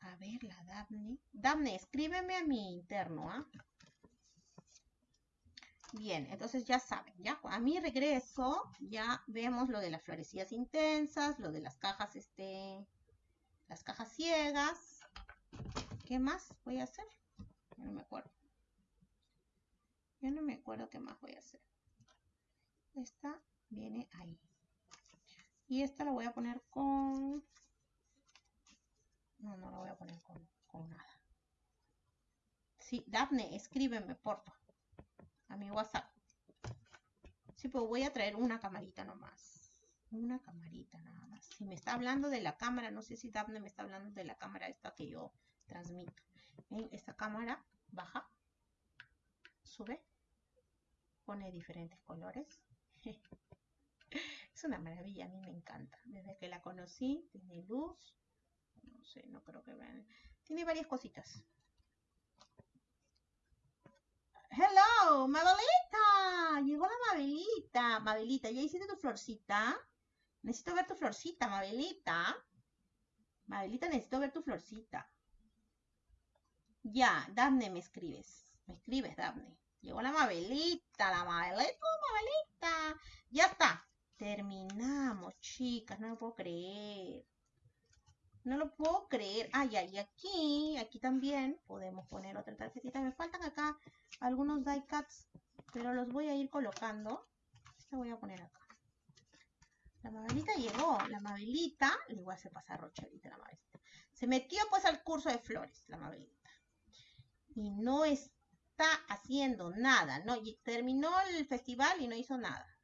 A ver, la Daphne. Daphne, escríbeme a mi interno, ¿ah? Bien, entonces ya saben, ya a mi regreso ya vemos lo de las florecillas intensas, lo de las cajas, este, las cajas ciegas. ¿Qué más voy a hacer? Ya no me acuerdo. Ya no me acuerdo qué más voy a hacer. Esta viene ahí. Y esta la voy a poner con... No, no la voy a poner con, nada. Sí, Daphne, escríbeme, por favor a mi WhatsApp. Sí, pues voy a traer una camarita nomás. Una camarita nada más. Si me está hablando de la cámara, no sé si Daphne me está hablando de la cámara esta que yo transmito. Esta cámara baja, sube, pone diferentes colores. es una maravilla, a mí me encanta. Desde que la conocí, tiene luz. No sé, no creo que vean. Tiene varias cositas. Hello, Mabelita. Llegó la Mabelita. Mabelita, ¿ya hiciste tu florcita? Necesito ver tu florcita, Mabelita. Mabelita, necesito ver tu florcita. Ya, Daphne, me escribes. Me escribes, Daphne. Llegó la Mabelita, la Mabelita, Mabelita. Ya está. Terminamos, chicas. No me puedo creer. No lo puedo creer. Ay, ay, aquí, aquí también podemos poner otra tarjetita. Me faltan acá algunos die cuts, pero los voy a ir colocando. Esta voy a poner acá. La Mabelita llegó. La Mabelita, le voy a hacer pasar la Mabelita. Se metió pues al curso de flores, la Mabelita. Y no está haciendo nada, ¿no? Y terminó el festival y no hizo nada.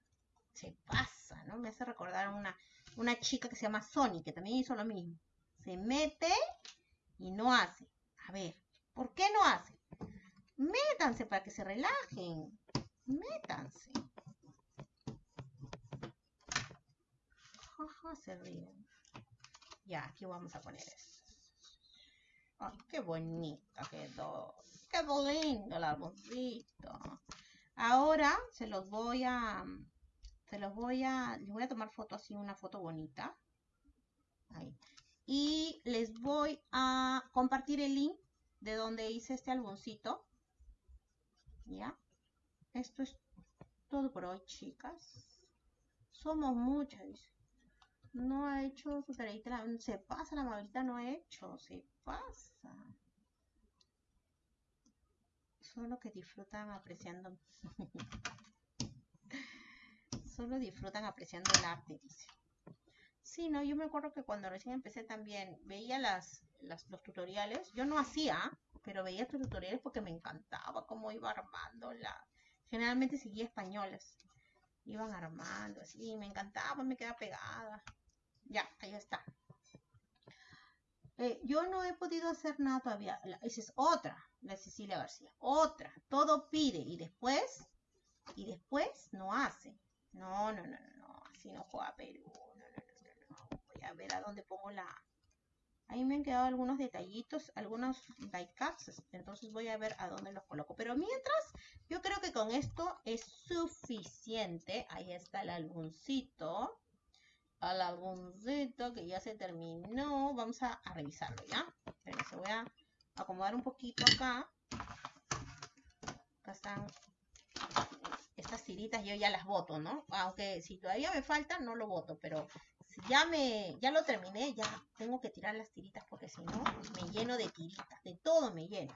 Se pasa, ¿no? Me hace recordar una, una chica que se llama Sony, que también hizo lo mismo se mete y no hace. A ver, ¿por qué no hace? Métanse para que se relajen. Métanse. Se ríen. Ya, aquí vamos a poner eso. Ay, qué bonita quedó. Qué lindo el arbolito. Ahora se los voy a... Se los voy a... Les voy a tomar foto así, una foto bonita. Ahí y les voy a compartir el link de donde hice este álbumcito. ¿Ya? Esto es todo por hoy, chicas. Somos muchas. No ha hecho su tarea. Se pasa, la Mabelita no ha hecho. Se pasa. Solo que disfrutan apreciando. Solo disfrutan apreciando el arte, dice. Sí, no, yo me acuerdo que cuando recién empecé también veía las, los tutoriales. Yo no hacía, pero veía tutoriales porque me encantaba cómo iba armando la... Generalmente seguía españolas. Iban armando así, me encantaba, me quedaba pegada. Ya, ahí está. Eh, yo no he podido hacer nada todavía. esa es otra, la Cecilia García. Otra. Todo pide y después, y después no hace. No, no, no, no, no. Así no juega Perú a ver a dónde pongo la, Ahí me han quedado algunos detallitos, algunos die cuts, entonces voy a ver a dónde los coloco. Pero mientras, yo creo que con esto es suficiente. Ahí está el álbumcito. Al álbumcito que ya se terminó. Vamos a, revisarlo, ¿ya? Pero se voy a acomodar un poquito acá. Acá están estas tiritas, yo ya las voto, ¿no? Aunque si todavía me faltan, no lo voto, pero ya me, ya lo terminé, ya tengo que tirar las tiritas porque si no me lleno de tiritas, de todo me lleno.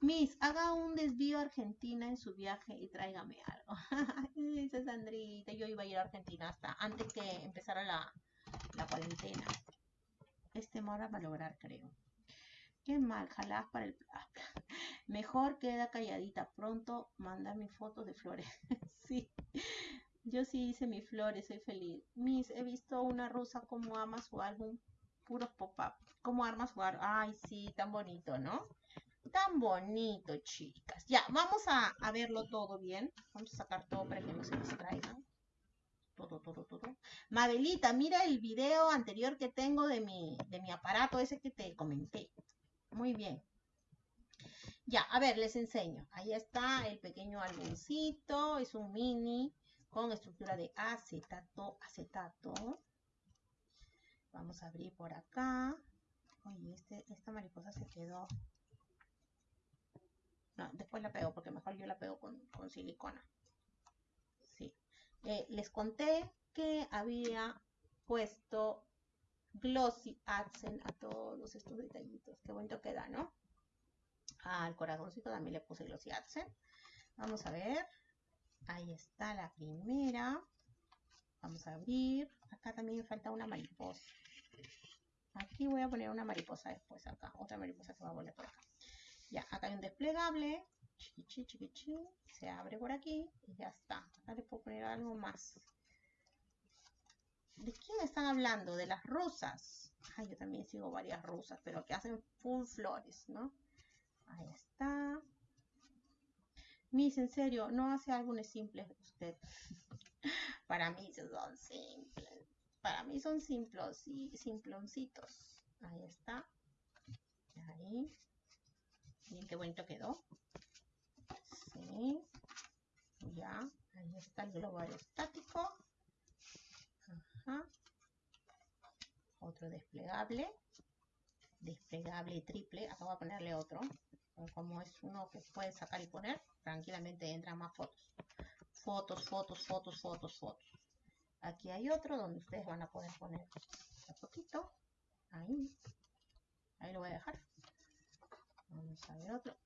Miss, haga un desvío a Argentina en su viaje y tráigame algo. Dice Sandrita, yo iba a ir a Argentina hasta antes que empezara la, la cuarentena. Este mora va a lograr, creo. Qué mal, jalás para el... Mejor queda calladita. Pronto manda mi foto de flores. sí. Yo sí hice mis flores, soy feliz. Miss, he visto una rusa como ama su álbum, puros pop-up. Como arma su álbum. Ay, sí, tan bonito, ¿no? Tan bonito, chicas. Ya, vamos a, verlo todo bien. Vamos a sacar todo para que no se distraigan. Todo, todo, todo. Mabelita, mira el video anterior que tengo de mi, de mi aparato, ese que te comenté. Muy bien. Ya, a ver, les enseño. Ahí está el pequeño álbumcito. Es un mini con estructura de acetato, acetato. Vamos a abrir por acá. Oye, este, esta mariposa se quedó. No, después la pego porque mejor yo la pego con, silicona. Sí. Eh, les conté que había puesto glossy accent a todos estos detallitos. Qué bonito queda, ¿no? Al corazoncito también le puse glossy accent. Vamos a ver. Ahí está la primera. Vamos a abrir. Acá también falta una mariposa. Aquí voy a poner una mariposa después acá. Otra mariposa que va a volar por acá. Ya, acá hay un desplegable. Chiqui, chiqui, Se abre por aquí y ya está. Acá le puedo poner algo más. ¿De quién están hablando? De las rusas. Ay, yo también sigo varias rusas, pero que hacen full flores, ¿no? Ahí está. Miss, en serio, no hace álbumes simples usted. Para mí son simples. Para mí son simples y simploncitos. Ahí está. Ahí. Miren qué bonito quedó. Sí. Ya. Ahí está el globo aerostático. Ajá. Otro desplegable. Desplegable triple. Acá voy a ponerle otro como es uno que puede sacar y poner, tranquilamente entran más fotos. Fotos, fotos, fotos, fotos, fotos. Aquí hay otro donde ustedes van a poder poner un poquito. Ahí. Ahí lo voy a dejar. Vamos a ver otro.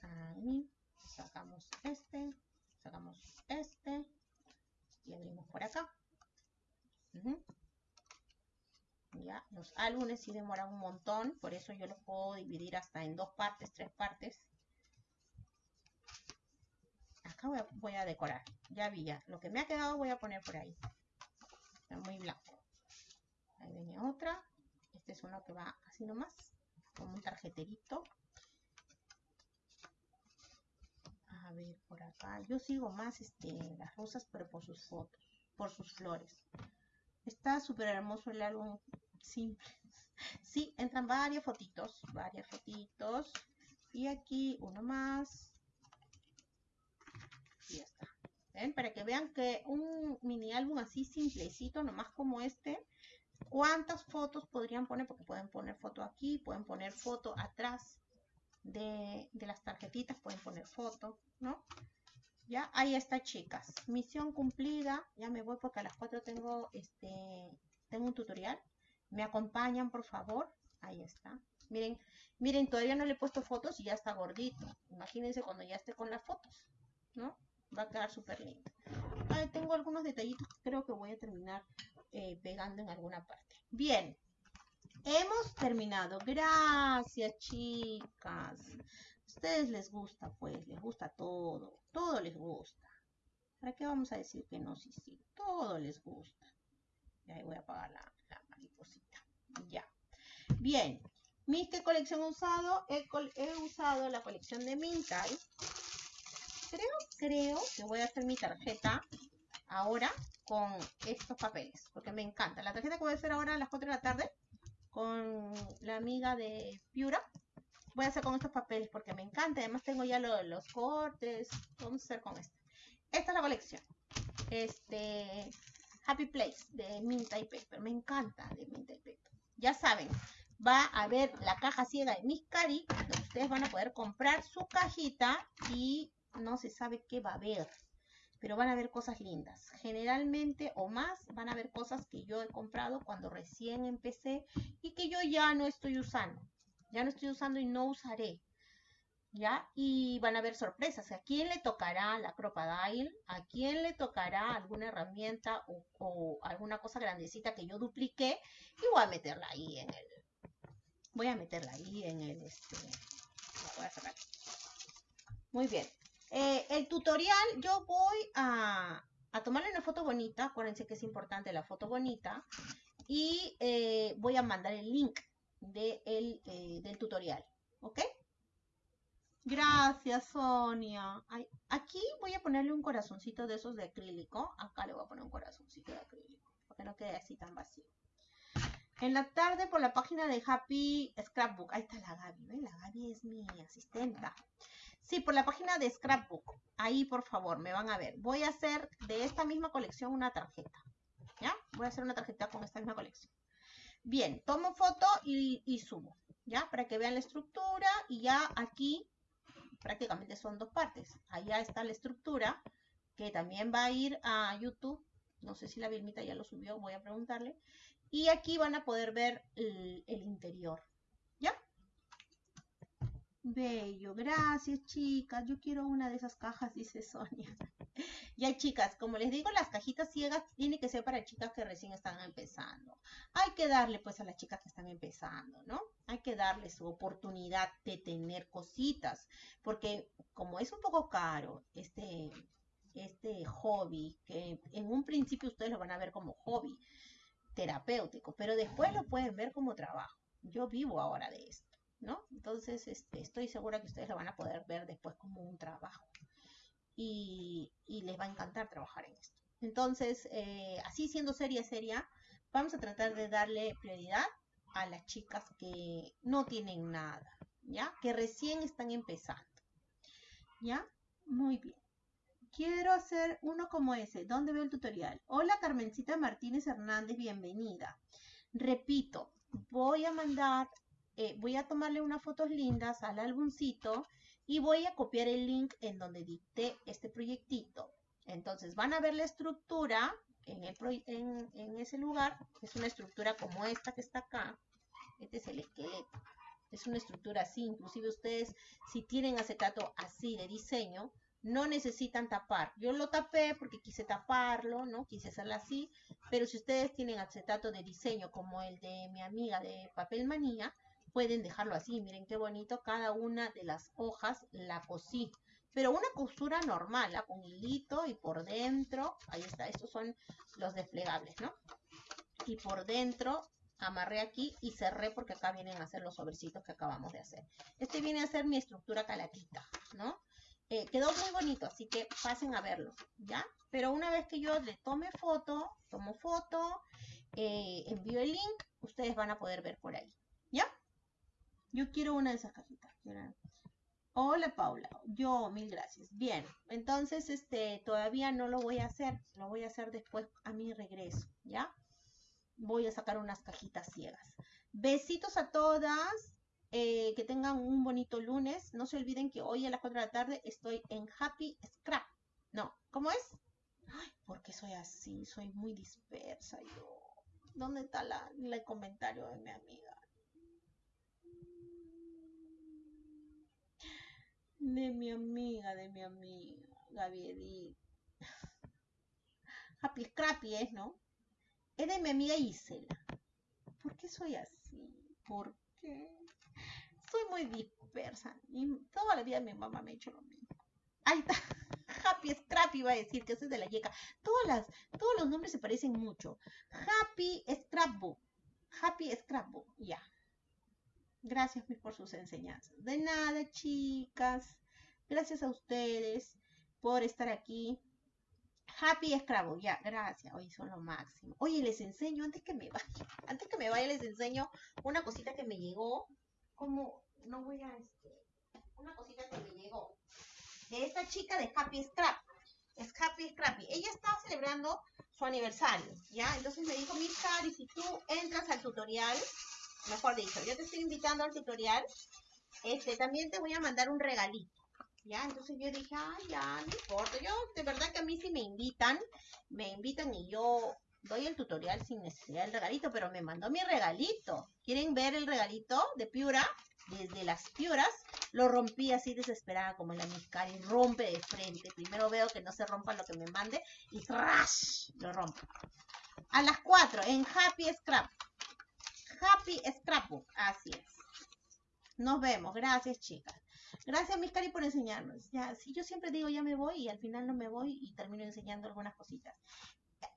Ahí. Sacamos este. Sacamos este. Y abrimos por acá. Los álbumes sí demoran un montón, por eso yo los puedo dividir hasta en dos partes, tres partes. Acá voy a, decorar, ya vi ya. Lo que me ha quedado voy a poner por ahí. Está muy blanco. Ahí viene otra. Este es uno que va así nomás, como un tarjeterito. A ver, por acá. Yo sigo más este, las rosas, pero por sus fotos, por sus flores. Está súper hermoso el álbum simples. Sí, entran varias fotitos, varias fotitos. Y aquí uno más. Y ya está. ¿Ven? Para que vean que un mini álbum así simplecito, nomás como este, ¿cuántas fotos podrían poner? Porque pueden poner foto aquí, pueden poner foto atrás de, de las tarjetitas, pueden poner foto, ¿no? Ya, ahí está, chicas. Misión cumplida. Ya me voy porque a las 4 tengo este tengo un tutorial. ¿Me acompañan, por favor? Ahí está. Miren, miren, todavía no le he puesto fotos y ya está gordito. Imagínense cuando ya esté con las fotos, ¿no? Va a quedar súper lindo. tengo algunos detallitos que creo que voy a terminar eh, pegando en alguna parte. Bien, hemos terminado. Gracias, chicas. A ustedes les gusta, pues, les gusta todo. Todo les gusta. ¿Para qué vamos a decir que no? Sí, sí, todo les gusta. Y ahí voy a apagar la, ya. Bien. ¿Mis qué colección he usado? He, usado la colección de Mintai. Creo, creo que voy a hacer mi tarjeta ahora. con estos papeles, porque me encanta. La tarjeta que voy a hacer ahora a las 4 de la tarde con la amiga de Piura, voy a hacer con estos papeles porque me encanta. Además tengo ya los cortes. Vamos a hacer con esta. Esta es la colección. Este Happy Place de Minta y Paper. Me encanta de Minta y Paper. Ya saben, va a haber la caja ciega de Miss Cari, donde ustedes van a poder comprar su cajita y no se sabe qué va a haber pero van a ver cosas lindas. Generalmente o más van a ver cosas que yo he comprado cuando recién empecé y que yo ya no estoy usando. Ya no estoy usando y no usaré. ¿Ya? Y van a ver sorpresas. ¿A quién le tocará la Crocodile? ¿A quién le tocará alguna herramienta o, alguna cosa grandecita que yo dupliqué? Y voy a meterla ahí en el... Voy a meterla ahí en el... Este, voy a Muy bien. Eh, el tutorial, yo voy a, tomarle una foto bonita, acuérdense que es importante la foto bonita, y eh, voy a mandar el link de eh, del tutorial, ¿ok? Gracias, Sonia. aquí voy a ponerle un corazoncito de esos de acrílico. Acá le voy a poner un corazoncito de acrílico, para que no quede así tan vacío. En la tarde por la página de Happy Scrapbook. Ahí está la Gaby. La Gaby es mi asistenta. Sí, por la página de Scrapbook. Ahí, por favor, me van a ver. Voy a hacer de esta misma colección una tarjeta. ¿Ya? Voy a hacer una tarjeta con esta misma colección. Bien, tomo foto y, subo. ¿Ya? Para que vean la estructura. Y ya aquí prácticamente son dos partes. Allá está la estructura que también va a ir a YouTube. No sé si la Vilmita ya lo subió, voy a preguntarle. Y aquí van a poder ver el interior. Bello, gracias chicas. Yo quiero una de esas cajas, dice Sonia. ya chicas, como les digo, las cajitas ciegas tienen que ser para chicas que recién están empezando. Hay que darle pues a las chicas que están empezando, ¿no? Hay que darle su oportunidad de tener cositas, porque como es un poco caro este, este hobby, que en un principio ustedes lo van a ver como hobby terapéutico, pero después lo pueden ver como trabajo. Yo vivo ahora de esto. ¿no? Entonces, este, estoy segura que ustedes lo van a poder ver después como un trabajo. Y, les va a encantar trabajar en esto. Entonces, eh, así siendo seria, seria, vamos a tratar de darle prioridad a las chicas que no tienen nada, ¿ya? Que recién están empezando, ¿ya? Muy bien. Quiero hacer uno como ese. ¿Dónde veo el tutorial? Hola, Carmencita Martínez Hernández, bienvenida. Repito, voy a mandar eh, voy a tomarle unas fotos lindas al álbumcito y voy a copiar el link en donde dicté este proyectito. Entonces van a ver la estructura en, ese lugar. Es una estructura como esta que está acá. Este es el esqueleto. Es una estructura así. Inclusive ustedes si tienen acetato así de diseño, no necesitan tapar. Yo lo tapé porque quise taparlo, ¿no? Quise hacerlo así. Pero si ustedes tienen acetato de diseño como el de mi amiga de Papel Manía, pueden dejarlo así. Miren qué bonito, cada una de las hojas la cosí. Pero una costura normal, con hilito y por dentro, ahí está, estos son los desplegables, ¿no? Y por dentro amarré aquí y cerré porque acá vienen a ser los sobrecitos que acabamos de hacer. Este viene a ser mi estructura calaquita, ¿no? Eh, quedó muy bonito, así que pasen a verlo, ¿ya? Pero una vez que yo le tome foto, tomo foto, eh, envío el link, ustedes van a poder ver por ahí, ¿ya? Yo quiero una de esas cajitas. Hola Paula, yo mil gracias. Bien, entonces este todavía no lo voy a hacer, lo voy a hacer después a mi regreso, ¿ya? Voy a sacar unas cajitas ciegas. Besitos a todas, eh, que tengan un bonito lunes. No se olviden que hoy a las 4 de la tarde estoy en Happy Scrap. No, ¿cómo es? Ay, ¿por qué soy así? Soy muy dispersa yo. ¿Dónde está la, el comentario de mi amiga? De mi amiga, de mi amiga, Gaby Edith. Happy Scrappy es, ¿no? Es de mi amiga Isela. ¿Por qué soy así? ¿Por qué? Soy muy dispersa. Y toda la vida mi mamá me ha hecho lo mismo. Ahí está. Happy Scrappy va a decir que soy de la yeca. Todos los nombres se parecen mucho. Happy Scrapbook. Happy Scrapbook. Ya. Gracias por sus enseñanzas. De nada, chicas. Gracias a ustedes por estar aquí. Happy Scrabble, ya, gracias. Hoy son lo máximo. Oye, les enseño, antes que me vaya, antes que me vaya, les enseño una cosita que me llegó. Como, no voy a, este, una cosita que me llegó. De esta chica de Happy Scrap. Es Happy Scrappy. Ella estaba celebrando su aniversario, ¿ya? Entonces me dijo, Miss Cari, si tú entras al tutorial, mejor dicho, yo te estoy invitando al tutorial, este, también te voy a mandar un regalito. ¿Ya? Entonces yo dije, ay, ya, no importa. Yo, de verdad que a mí si me invitan, me invitan y yo doy el tutorial sin necesidad del regalito, pero me mandó mi regalito. ¿Quieren ver el regalito de Piura? Desde las Piuras, lo rompí así desesperada como la Miscari, rompe de frente. Primero veo que no se rompa lo que me mande y ¡trash! Lo rompo. A las 4 en Happy Scrap. Happy Scrapbook, así es. Nos vemos, gracias chicas. Gracias, Miscari, por enseñarnos. Ya, si yo siempre digo ya me voy y al final no me voy y termino enseñando algunas cositas.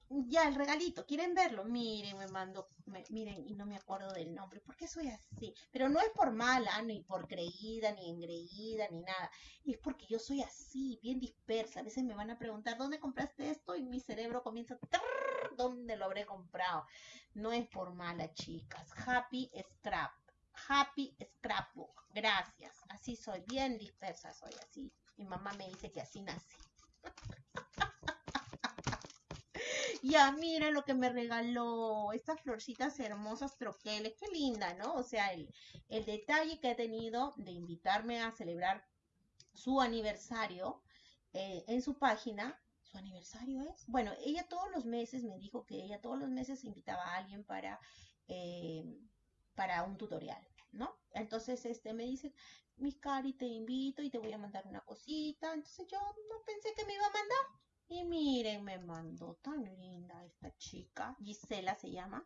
Ya, el regalito, ¿quieren verlo? Miren, me mando, miren, y no me acuerdo del nombre, ¿por qué soy así? Pero no es por mala, ni por creída, ni engreída, ni nada. Es porque yo soy así, bien dispersa. A veces me van a preguntar, ¿dónde compraste esto? Y mi cerebro comienza, ¿dónde lo habré comprado? No es por mala, chicas. Happy Scrap. Happy Scrapbook. Gracias. Así soy, bien dispersa soy así. Mi mamá me dice que así nací. ya, miren lo que me regaló. Estas florcitas hermosas troqueles. Qué linda, ¿no? O sea, el, el detalle que ha tenido de invitarme a celebrar su aniversario eh, en su página. ¿Su aniversario es? Bueno, ella todos los meses me dijo que ella todos los meses invitaba a alguien para... Eh, para un tutorial, ¿no? Entonces, este me dice, mi Cari, te invito y te voy a mandar una cosita. Entonces yo no pensé que me iba a mandar. Y miren, me mandó tan linda esta chica. Gisela se llama.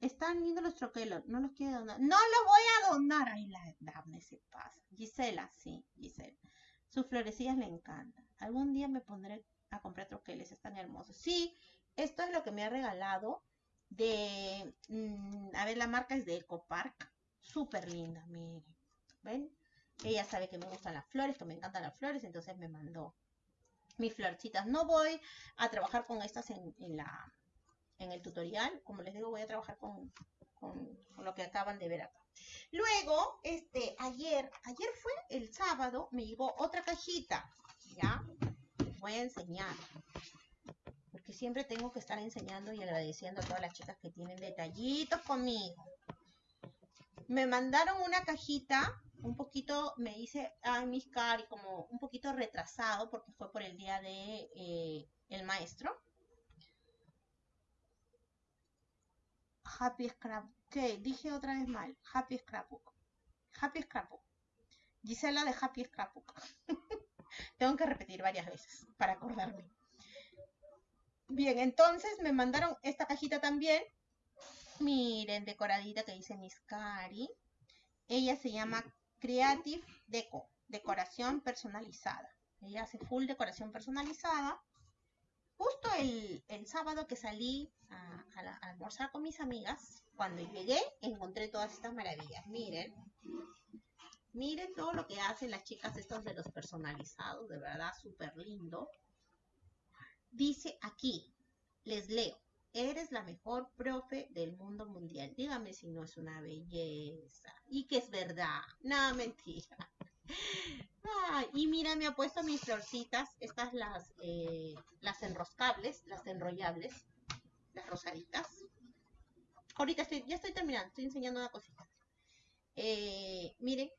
Están viendo los troquelos. No los quiere donar. No los voy a donar. Ay, la Daphne se pasa. Gisela, sí, Gisela. Sus florecillas le encantan. Algún día me pondré a comprar troqueles. Están hermosos. Sí, esto es lo que me ha regalado de, mm, a ver, la marca es de Eco Park, súper linda, miren, ¿ven? Ella sabe que me gustan las flores, que me encantan las flores, entonces me mandó mis florcitas. No voy a trabajar con estas en, la, en el tutorial, como les digo, voy a trabajar con, con, lo que acaban de ver acá. Luego, este, ayer, ayer fue el sábado, me llegó otra cajita, ¿ya? Voy a enseñar siempre tengo que estar enseñando y agradeciendo a todas las chicas que tienen detallitos conmigo. Me mandaron una cajita, un poquito, me dice, ay, mis cari, como un poquito retrasado porque fue por el día de eh, el maestro. Happy Scrapbook. ¿Qué? Dije otra vez mal. Happy Scrapbook. Happy Scrapbook. Gisela de Happy Scrapbook. Tengo que repetir varias veces para acordarme. Bien, entonces me mandaron esta cajita también. Miren, decoradita que dice Miss Cari. Ella se llama Creative Deco, decoración personalizada. Ella hace full decoración personalizada. Justo el, sábado que salí a, almorzar con mis amigas, cuando llegué encontré todas estas maravillas. Miren, miren todo lo que hacen las chicas estos de los personalizados, de verdad súper lindo. Dice aquí, les leo, eres la mejor profe del mundo mundial. Dígame si no es una belleza. Y que es verdad. No, mentira. y mira, me ha puesto mis florcitas, estas las, eh, las enroscables, las enrollables, las rosaditas. Ahorita estoy, ya estoy terminando, estoy enseñando una cosita. Eh, miren,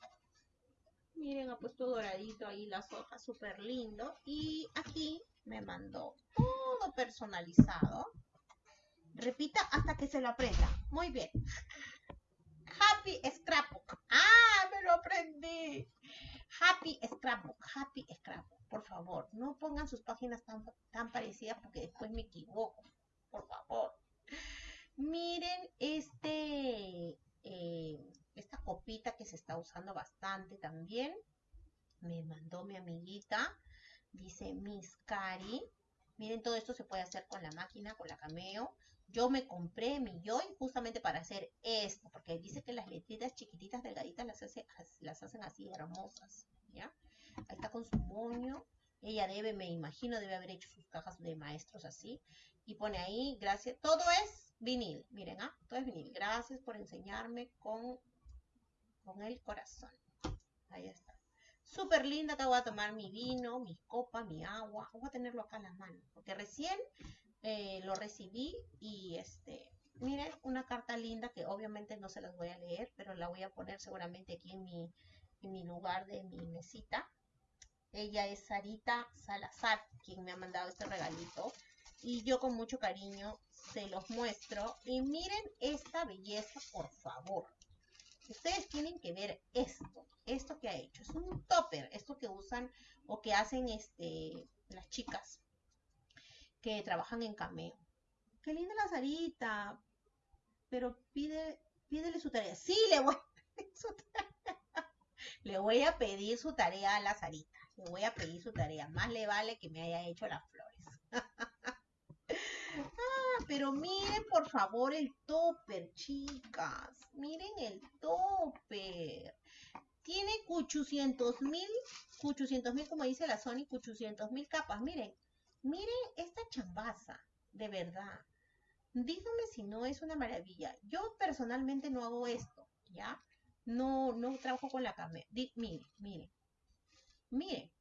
miren, ha puesto doradito ahí las hojas, súper lindo. Y aquí me mandó todo personalizado. Repita hasta que se lo aprenda. Muy bien. Happy Scrapbook. Ah, me lo aprendí. Happy Scrapbook. Happy Scrapbook. Por favor, no pongan sus páginas tan, tan parecidas porque después me equivoco. Por favor. Miren este, eh, esta copita que se está usando bastante también. Me mandó mi amiguita dice Miss Cari. Miren, todo esto se puede hacer con la máquina, con la Cameo. Yo me compré mi Joy justamente para hacer esto, porque dice que las letritas chiquititas, delgaditas, las, hace, las hacen así hermosas, ¿ya? Ahí está con su moño, Ella debe, me imagino, debe haber hecho sus cajas de maestros así. Y pone ahí, gracias, todo es vinil, miren, ¿ah? Todo es vinil. Gracias por enseñarme con, con el corazón. Ahí está. Súper linda, acá voy a tomar mi vino, mi copa, mi agua. Voy a tenerlo acá en la mano, porque recién eh, lo recibí y este, miren, una carta linda que obviamente no se las voy a leer, pero la voy a poner seguramente aquí en mi, en mi lugar de mi mesita. Ella es Sarita Salazar, quien me ha mandado este regalito. Y yo con mucho cariño se los muestro. Y miren esta belleza, por favor. Ustedes tienen que ver esto, esto que ha hecho. Es un topper, esto que usan o que hacen este, las chicas que trabajan en cameo. Qué linda la Sarita, pero pide, pídele su tarea. Sí, le voy su tarea. Le voy a pedir su tarea a la Sarita. Le voy a pedir su tarea. Más le vale que me haya hecho las flores. Pero miren por favor el topper, chicas. Miren el topper. Tiene 800 mil, 800 mil, como dice la Sony, 800 mil capas. Miren, miren esta chambaza, de verdad. Díganme si no es una maravilla. Yo personalmente no hago esto, ¿ya? No, no trabajo con la carne. mire, mire, mire.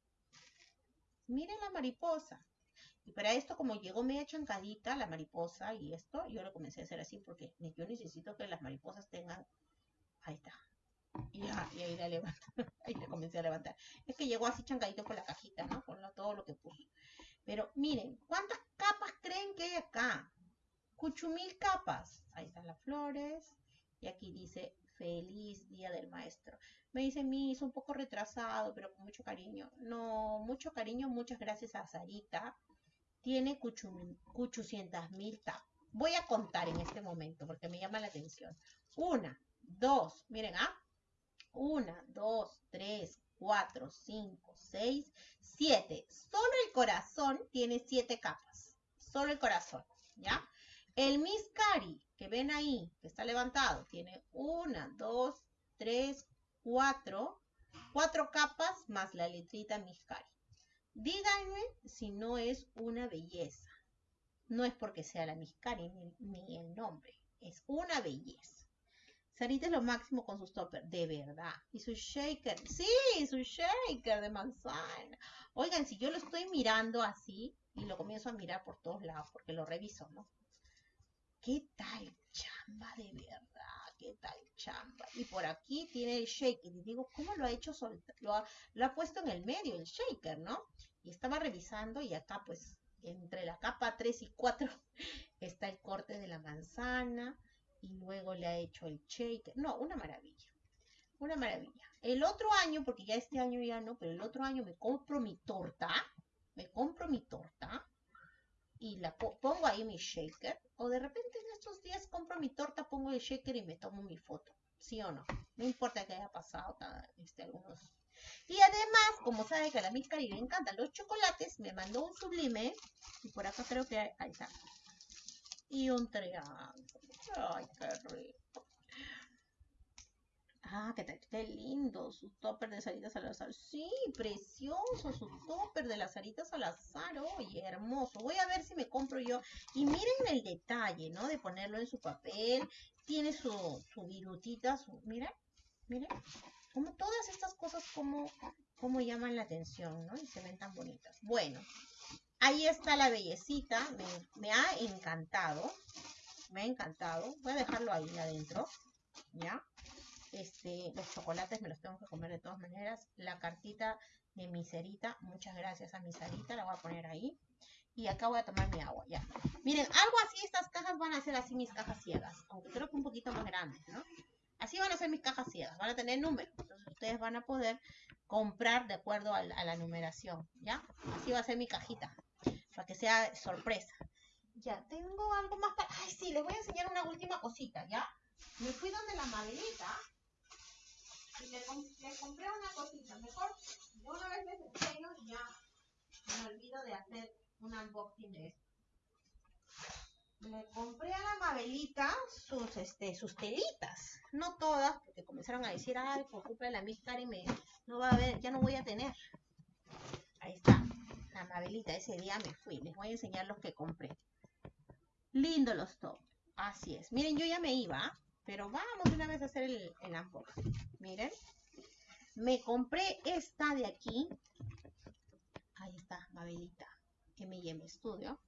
Mire la mariposa. Y para esto, como llegó media chancadita la mariposa y esto, yo lo comencé a hacer así porque yo necesito que las mariposas tengan... Ahí está. Y, ahí la levanto. ahí le comencé a levantar. Es que llegó así chancadito con la cajita, ¿no? Con todo lo que puso. Pero miren, ¿cuántas capas creen que hay acá? Cuchumil capas. Ahí están las flores. Y aquí dice feliz día del maestro. Me dice Miss, un poco retrasado, pero con mucho cariño. No, mucho cariño, muchas gracias a Sarita. Tiene 800 mil capas. Voy a contar en este momento porque me llama la atención. Una, dos, miren, ¿ah? Una, dos, tres, cuatro, cinco, seis, siete. Solo el corazón tiene siete capas. Solo el corazón, ¿ya? El Miscari, que ven ahí, que está levantado, tiene una, dos, tres, cuatro, cuatro capas más la letrita Miscari. Díganme si no es una belleza. No es porque sea la Miscari ni, el nombre, es una belleza. Sarita es lo máximo con sus toppers, de verdad. Y su shaker, sí, su shaker de manzana. Oigan, si yo lo estoy mirando así y lo comienzo a mirar por todos lados, porque lo reviso, ¿no? ¿Qué tal chamba de verdad? ¿Qué tal chamba? Y por aquí tiene el shaker. Y digo, ¿cómo lo ha hecho? Lo ha, lo ha puesto en el medio, el shaker, ¿no? Y estaba revisando y acá pues entre la capa 3 y 4 está el corte de la manzana y luego le ha hecho el shaker. No, una maravilla. Una maravilla. El otro año, porque ya este año ya no, pero el otro año me compro mi torta. Me compro mi torta y la pongo ahí mi shaker. O de repente en estos días compro mi torta, pongo el shaker y me tomo mi foto. ¿Sí o no? No importa que haya pasado este, algunos. Y además, como sabe que a la Miss le encantan los chocolates, me mandó un sublime. Y por acá creo que hay, ahí está. Y un triángulo. Ay, qué rico. Ah, qué, lindo, su topper de Sarita Salazar. Sí, precioso, su topper de las Sarita Salazar. Oye, hermoso. Voy a ver si me compro yo. Y miren el detalle, ¿no? De ponerlo en su papel. Tiene su, su virutita, su... Miren, miren. Como todas estas cosas, como, como llaman la atención, ¿no? Y se ven tan bonitas. Bueno, ahí está la bellecita. Me, me ha encantado. Me ha encantado. Voy a dejarlo ahí adentro. ¿Ya? Este, los chocolates me los tengo que comer de todas maneras. La cartita de miserita, muchas gracias a miserita, la voy a poner ahí. Y acá voy a tomar mi agua, ya. Miren, algo así, estas cajas van a ser así mis cajas ciegas, aunque creo que un poquito más grandes, ¿no? Así van a ser mis cajas ciegas, van a tener números. Entonces ustedes van a poder comprar de acuerdo a la, numeración, ¿ya? Así va a ser mi cajita, para que sea sorpresa. Ya, tengo algo más para... Ay, sí, les voy a enseñar una última cosita, ¿ya? Me fui donde la Madelita y le, compré una cosita. Mejor una vez les enseño ya me olvido de hacer un unboxing de esto. Le compré a la Mabelita sus, este, sus telitas. No todas, porque comenzaron a decir, ay, por culpa de la Miss y me, no va a haber, ya no voy a tener. Ahí está. la Mabelita, ese día me fui. Les voy a enseñar los que compré. Lindo los top. Así es. Miren, yo ya me iba, pero vamos una vez a hacer el, el. Miren. Me compré esta de aquí. Ahí está, Mabelita. M&M Studio.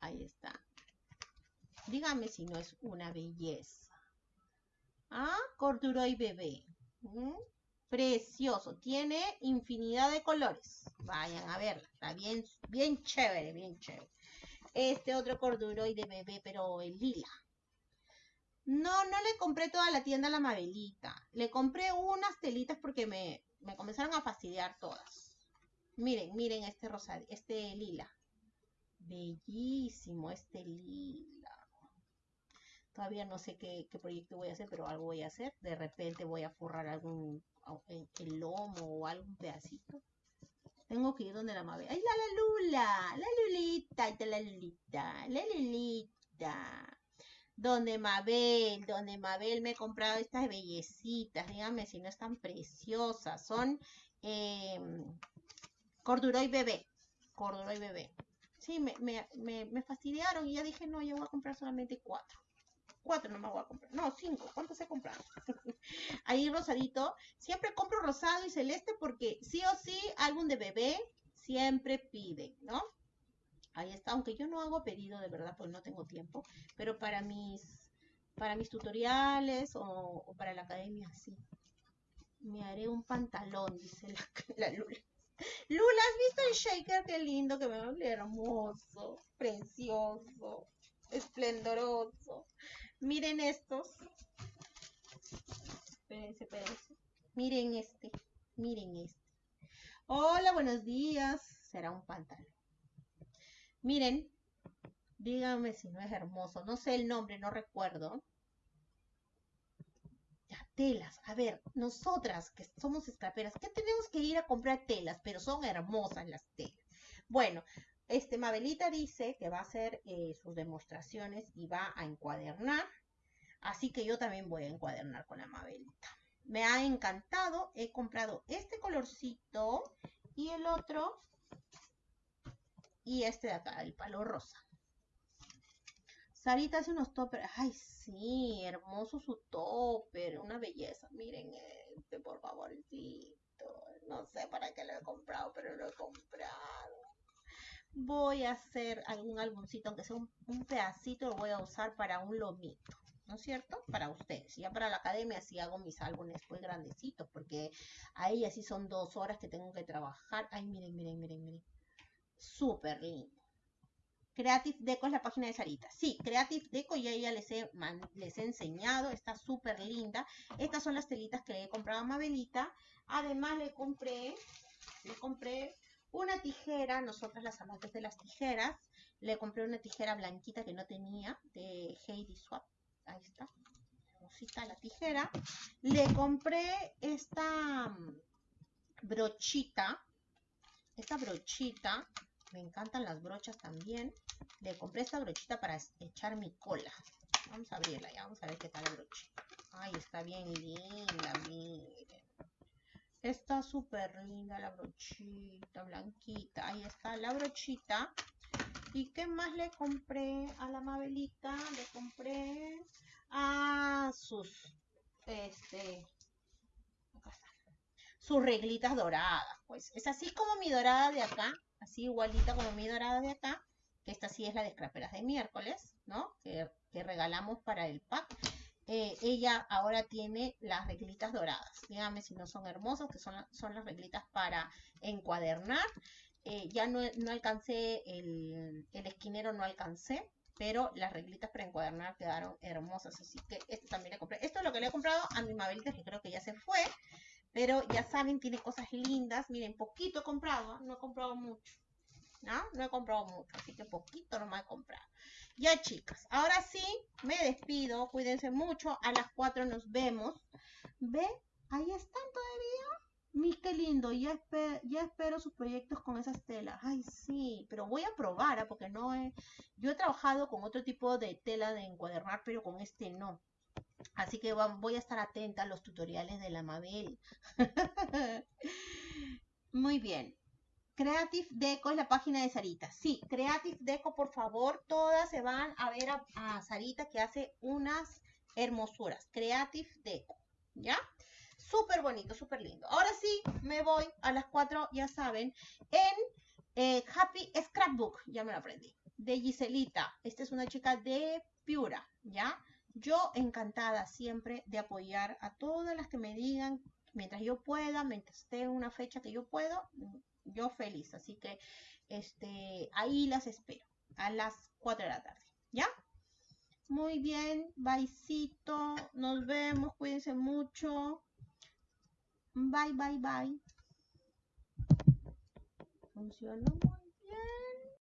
Ahí está. Dígame si no es una belleza. Ah, corduroy bebé. ¿Mm? Precioso. Tiene infinidad de colores. Vayan a verla. Está bien, bien chévere, bien chévere. Este otro corduroy de bebé, pero el lila. No, no le compré toda la tienda a la Mabelita. Le compré unas telitas porque me, me comenzaron a fastidiar todas. Miren, miren este rosa, este lila. Bellísimo este lila. Todavía no sé qué, proyecto voy a hacer, pero algo voy a hacer. De repente voy a forrar algún el lomo o algún pedacito. Tengo que ir donde la Mabel. ¡Ay, la, la Lula! La Lulita, la Lulita, la Lulita donde Mabel, donde Mabel me he comprado estas bellecitas, dígame si no están preciosas, son eh, corduroy bebé, corduroy bebé. Sí, me, me, fastidiaron y ya dije, no, yo voy a comprar solamente cuatro. Cuatro no me voy a comprar. No, cinco. ¿Cuántos he comprado? Ahí rosadito. Siempre compro rosado y celeste porque sí o sí, álbum de bebé siempre pide, ¿no? Ahí está, aunque yo no hago pedido de verdad porque no tengo tiempo, pero para mis, para mis tutoriales o, para la academia sí. Me haré un pantalón, dice la, la Lula. Lula, ¿has visto el shaker? Qué lindo que me hermoso, precioso, esplendoroso. Miren estos. Espérense, espérense. Miren este, miren este. Hola, buenos días. Será un pantalón. Miren, díganme si no es hermoso. No sé el nombre, no recuerdo. Ya, telas. A ver, nosotras que somos escaperas, ¿qué tenemos que ir a comprar telas? Pero son hermosas las telas. Bueno, este Mabelita dice que va a hacer eh, sus demostraciones y va a encuadernar. Así que yo también voy a encuadernar con la Mabelita. Me ha encantado. He comprado este colorcito y el otro y este de acá, el palo rosa. Sarita hace unos toppers. Ay, sí, hermoso su topper. Una belleza. Miren este, por favorcito. No sé para qué lo he comprado, pero lo he comprado. Voy a hacer algún álbumcito, aunque sea un, un pedacito, lo voy a usar para un lomito. ¿no es cierto? Para ustedes. Ya para la academia sí hago mis álbumes pues grandecitos, porque ahí así son dos horas que tengo que trabajar. Ay, miren, miren, miren, miren súper lindo. Creative Deco es la página de Sarita. Sí, Creative Deco ya ella les he, les he enseñado, está súper linda. Estas son las telitas que le he comprado a Mabelita. Además le compré, le compré una tijera, nosotras las amantes de las tijeras. Le compré una tijera blanquita que no tenía, de Heidi Swap. Ahí está, la tijera. Le compré esta mm, brochita, esta brochita me encantan las brochas también. Le compré esta brochita para echar mi cola. Vamos a abrirla ya, vamos a ver qué tal la brochita. Ay, está bien linda, miren. Está súper linda la brochita, blanquita. Ahí está la brochita. ¿Y qué más le compré a la Mabelita? Le compré a sus, este, sus reglitas doradas. Pues es así como mi dorada de acá así igualita como mi dorada de acá, que esta sí es la de scraperas de miércoles, ¿no? Que, regalamos para el pack. Eh, ella ahora tiene las reglitas doradas. Dígame si no son hermosas, que son, son las reglitas para encuadernar. Eh, ya no, alcancé el, el, esquinero, no alcancé, pero las reglitas para encuadernar quedaron hermosas. Así que este también le compré. Esto es lo que le he comprado a mi Mabelita, que creo que ya se fue. Pero ya saben, tiene cosas lindas. Miren, poquito he comprado, no he comprado mucho. ¿No? No he comprado mucho, así que poquito nomás he comprado. Ya chicas, ahora sí, me despido. Cuídense mucho. A las 4 nos vemos. ¿Ve? Ahí están todavía. Mi, qué lindo. Ya, ya espero sus proyectos con esas telas. Ay, sí, pero voy a probar, ¿ah? porque no he... Yo he trabajado con otro tipo de tela de encuadernar, pero con este no. Así que voy a estar atenta a los tutoriales de la Mabel. Muy bien. Creative Deco es la página de Sarita. Sí, Creative Deco, por favor, todas se van a ver a, Sarita que hace unas hermosuras. Creative Deco, ¿ya? Súper bonito, súper lindo. Ahora sí, me voy a las cuatro, ya saben, en eh, Happy Scrapbook, ya me lo aprendí, de Giselita. Esta es una chica de Piura, ¿ya? Yo encantada siempre de apoyar a todas las que me digan mientras yo pueda, mientras esté en una fecha que yo puedo, yo feliz. Así que este, ahí las espero a las 4 de la tarde. ¿Ya? Muy bien, baisito. Nos vemos, cuídense mucho. Bye, bye, bye. ¿Funcionó?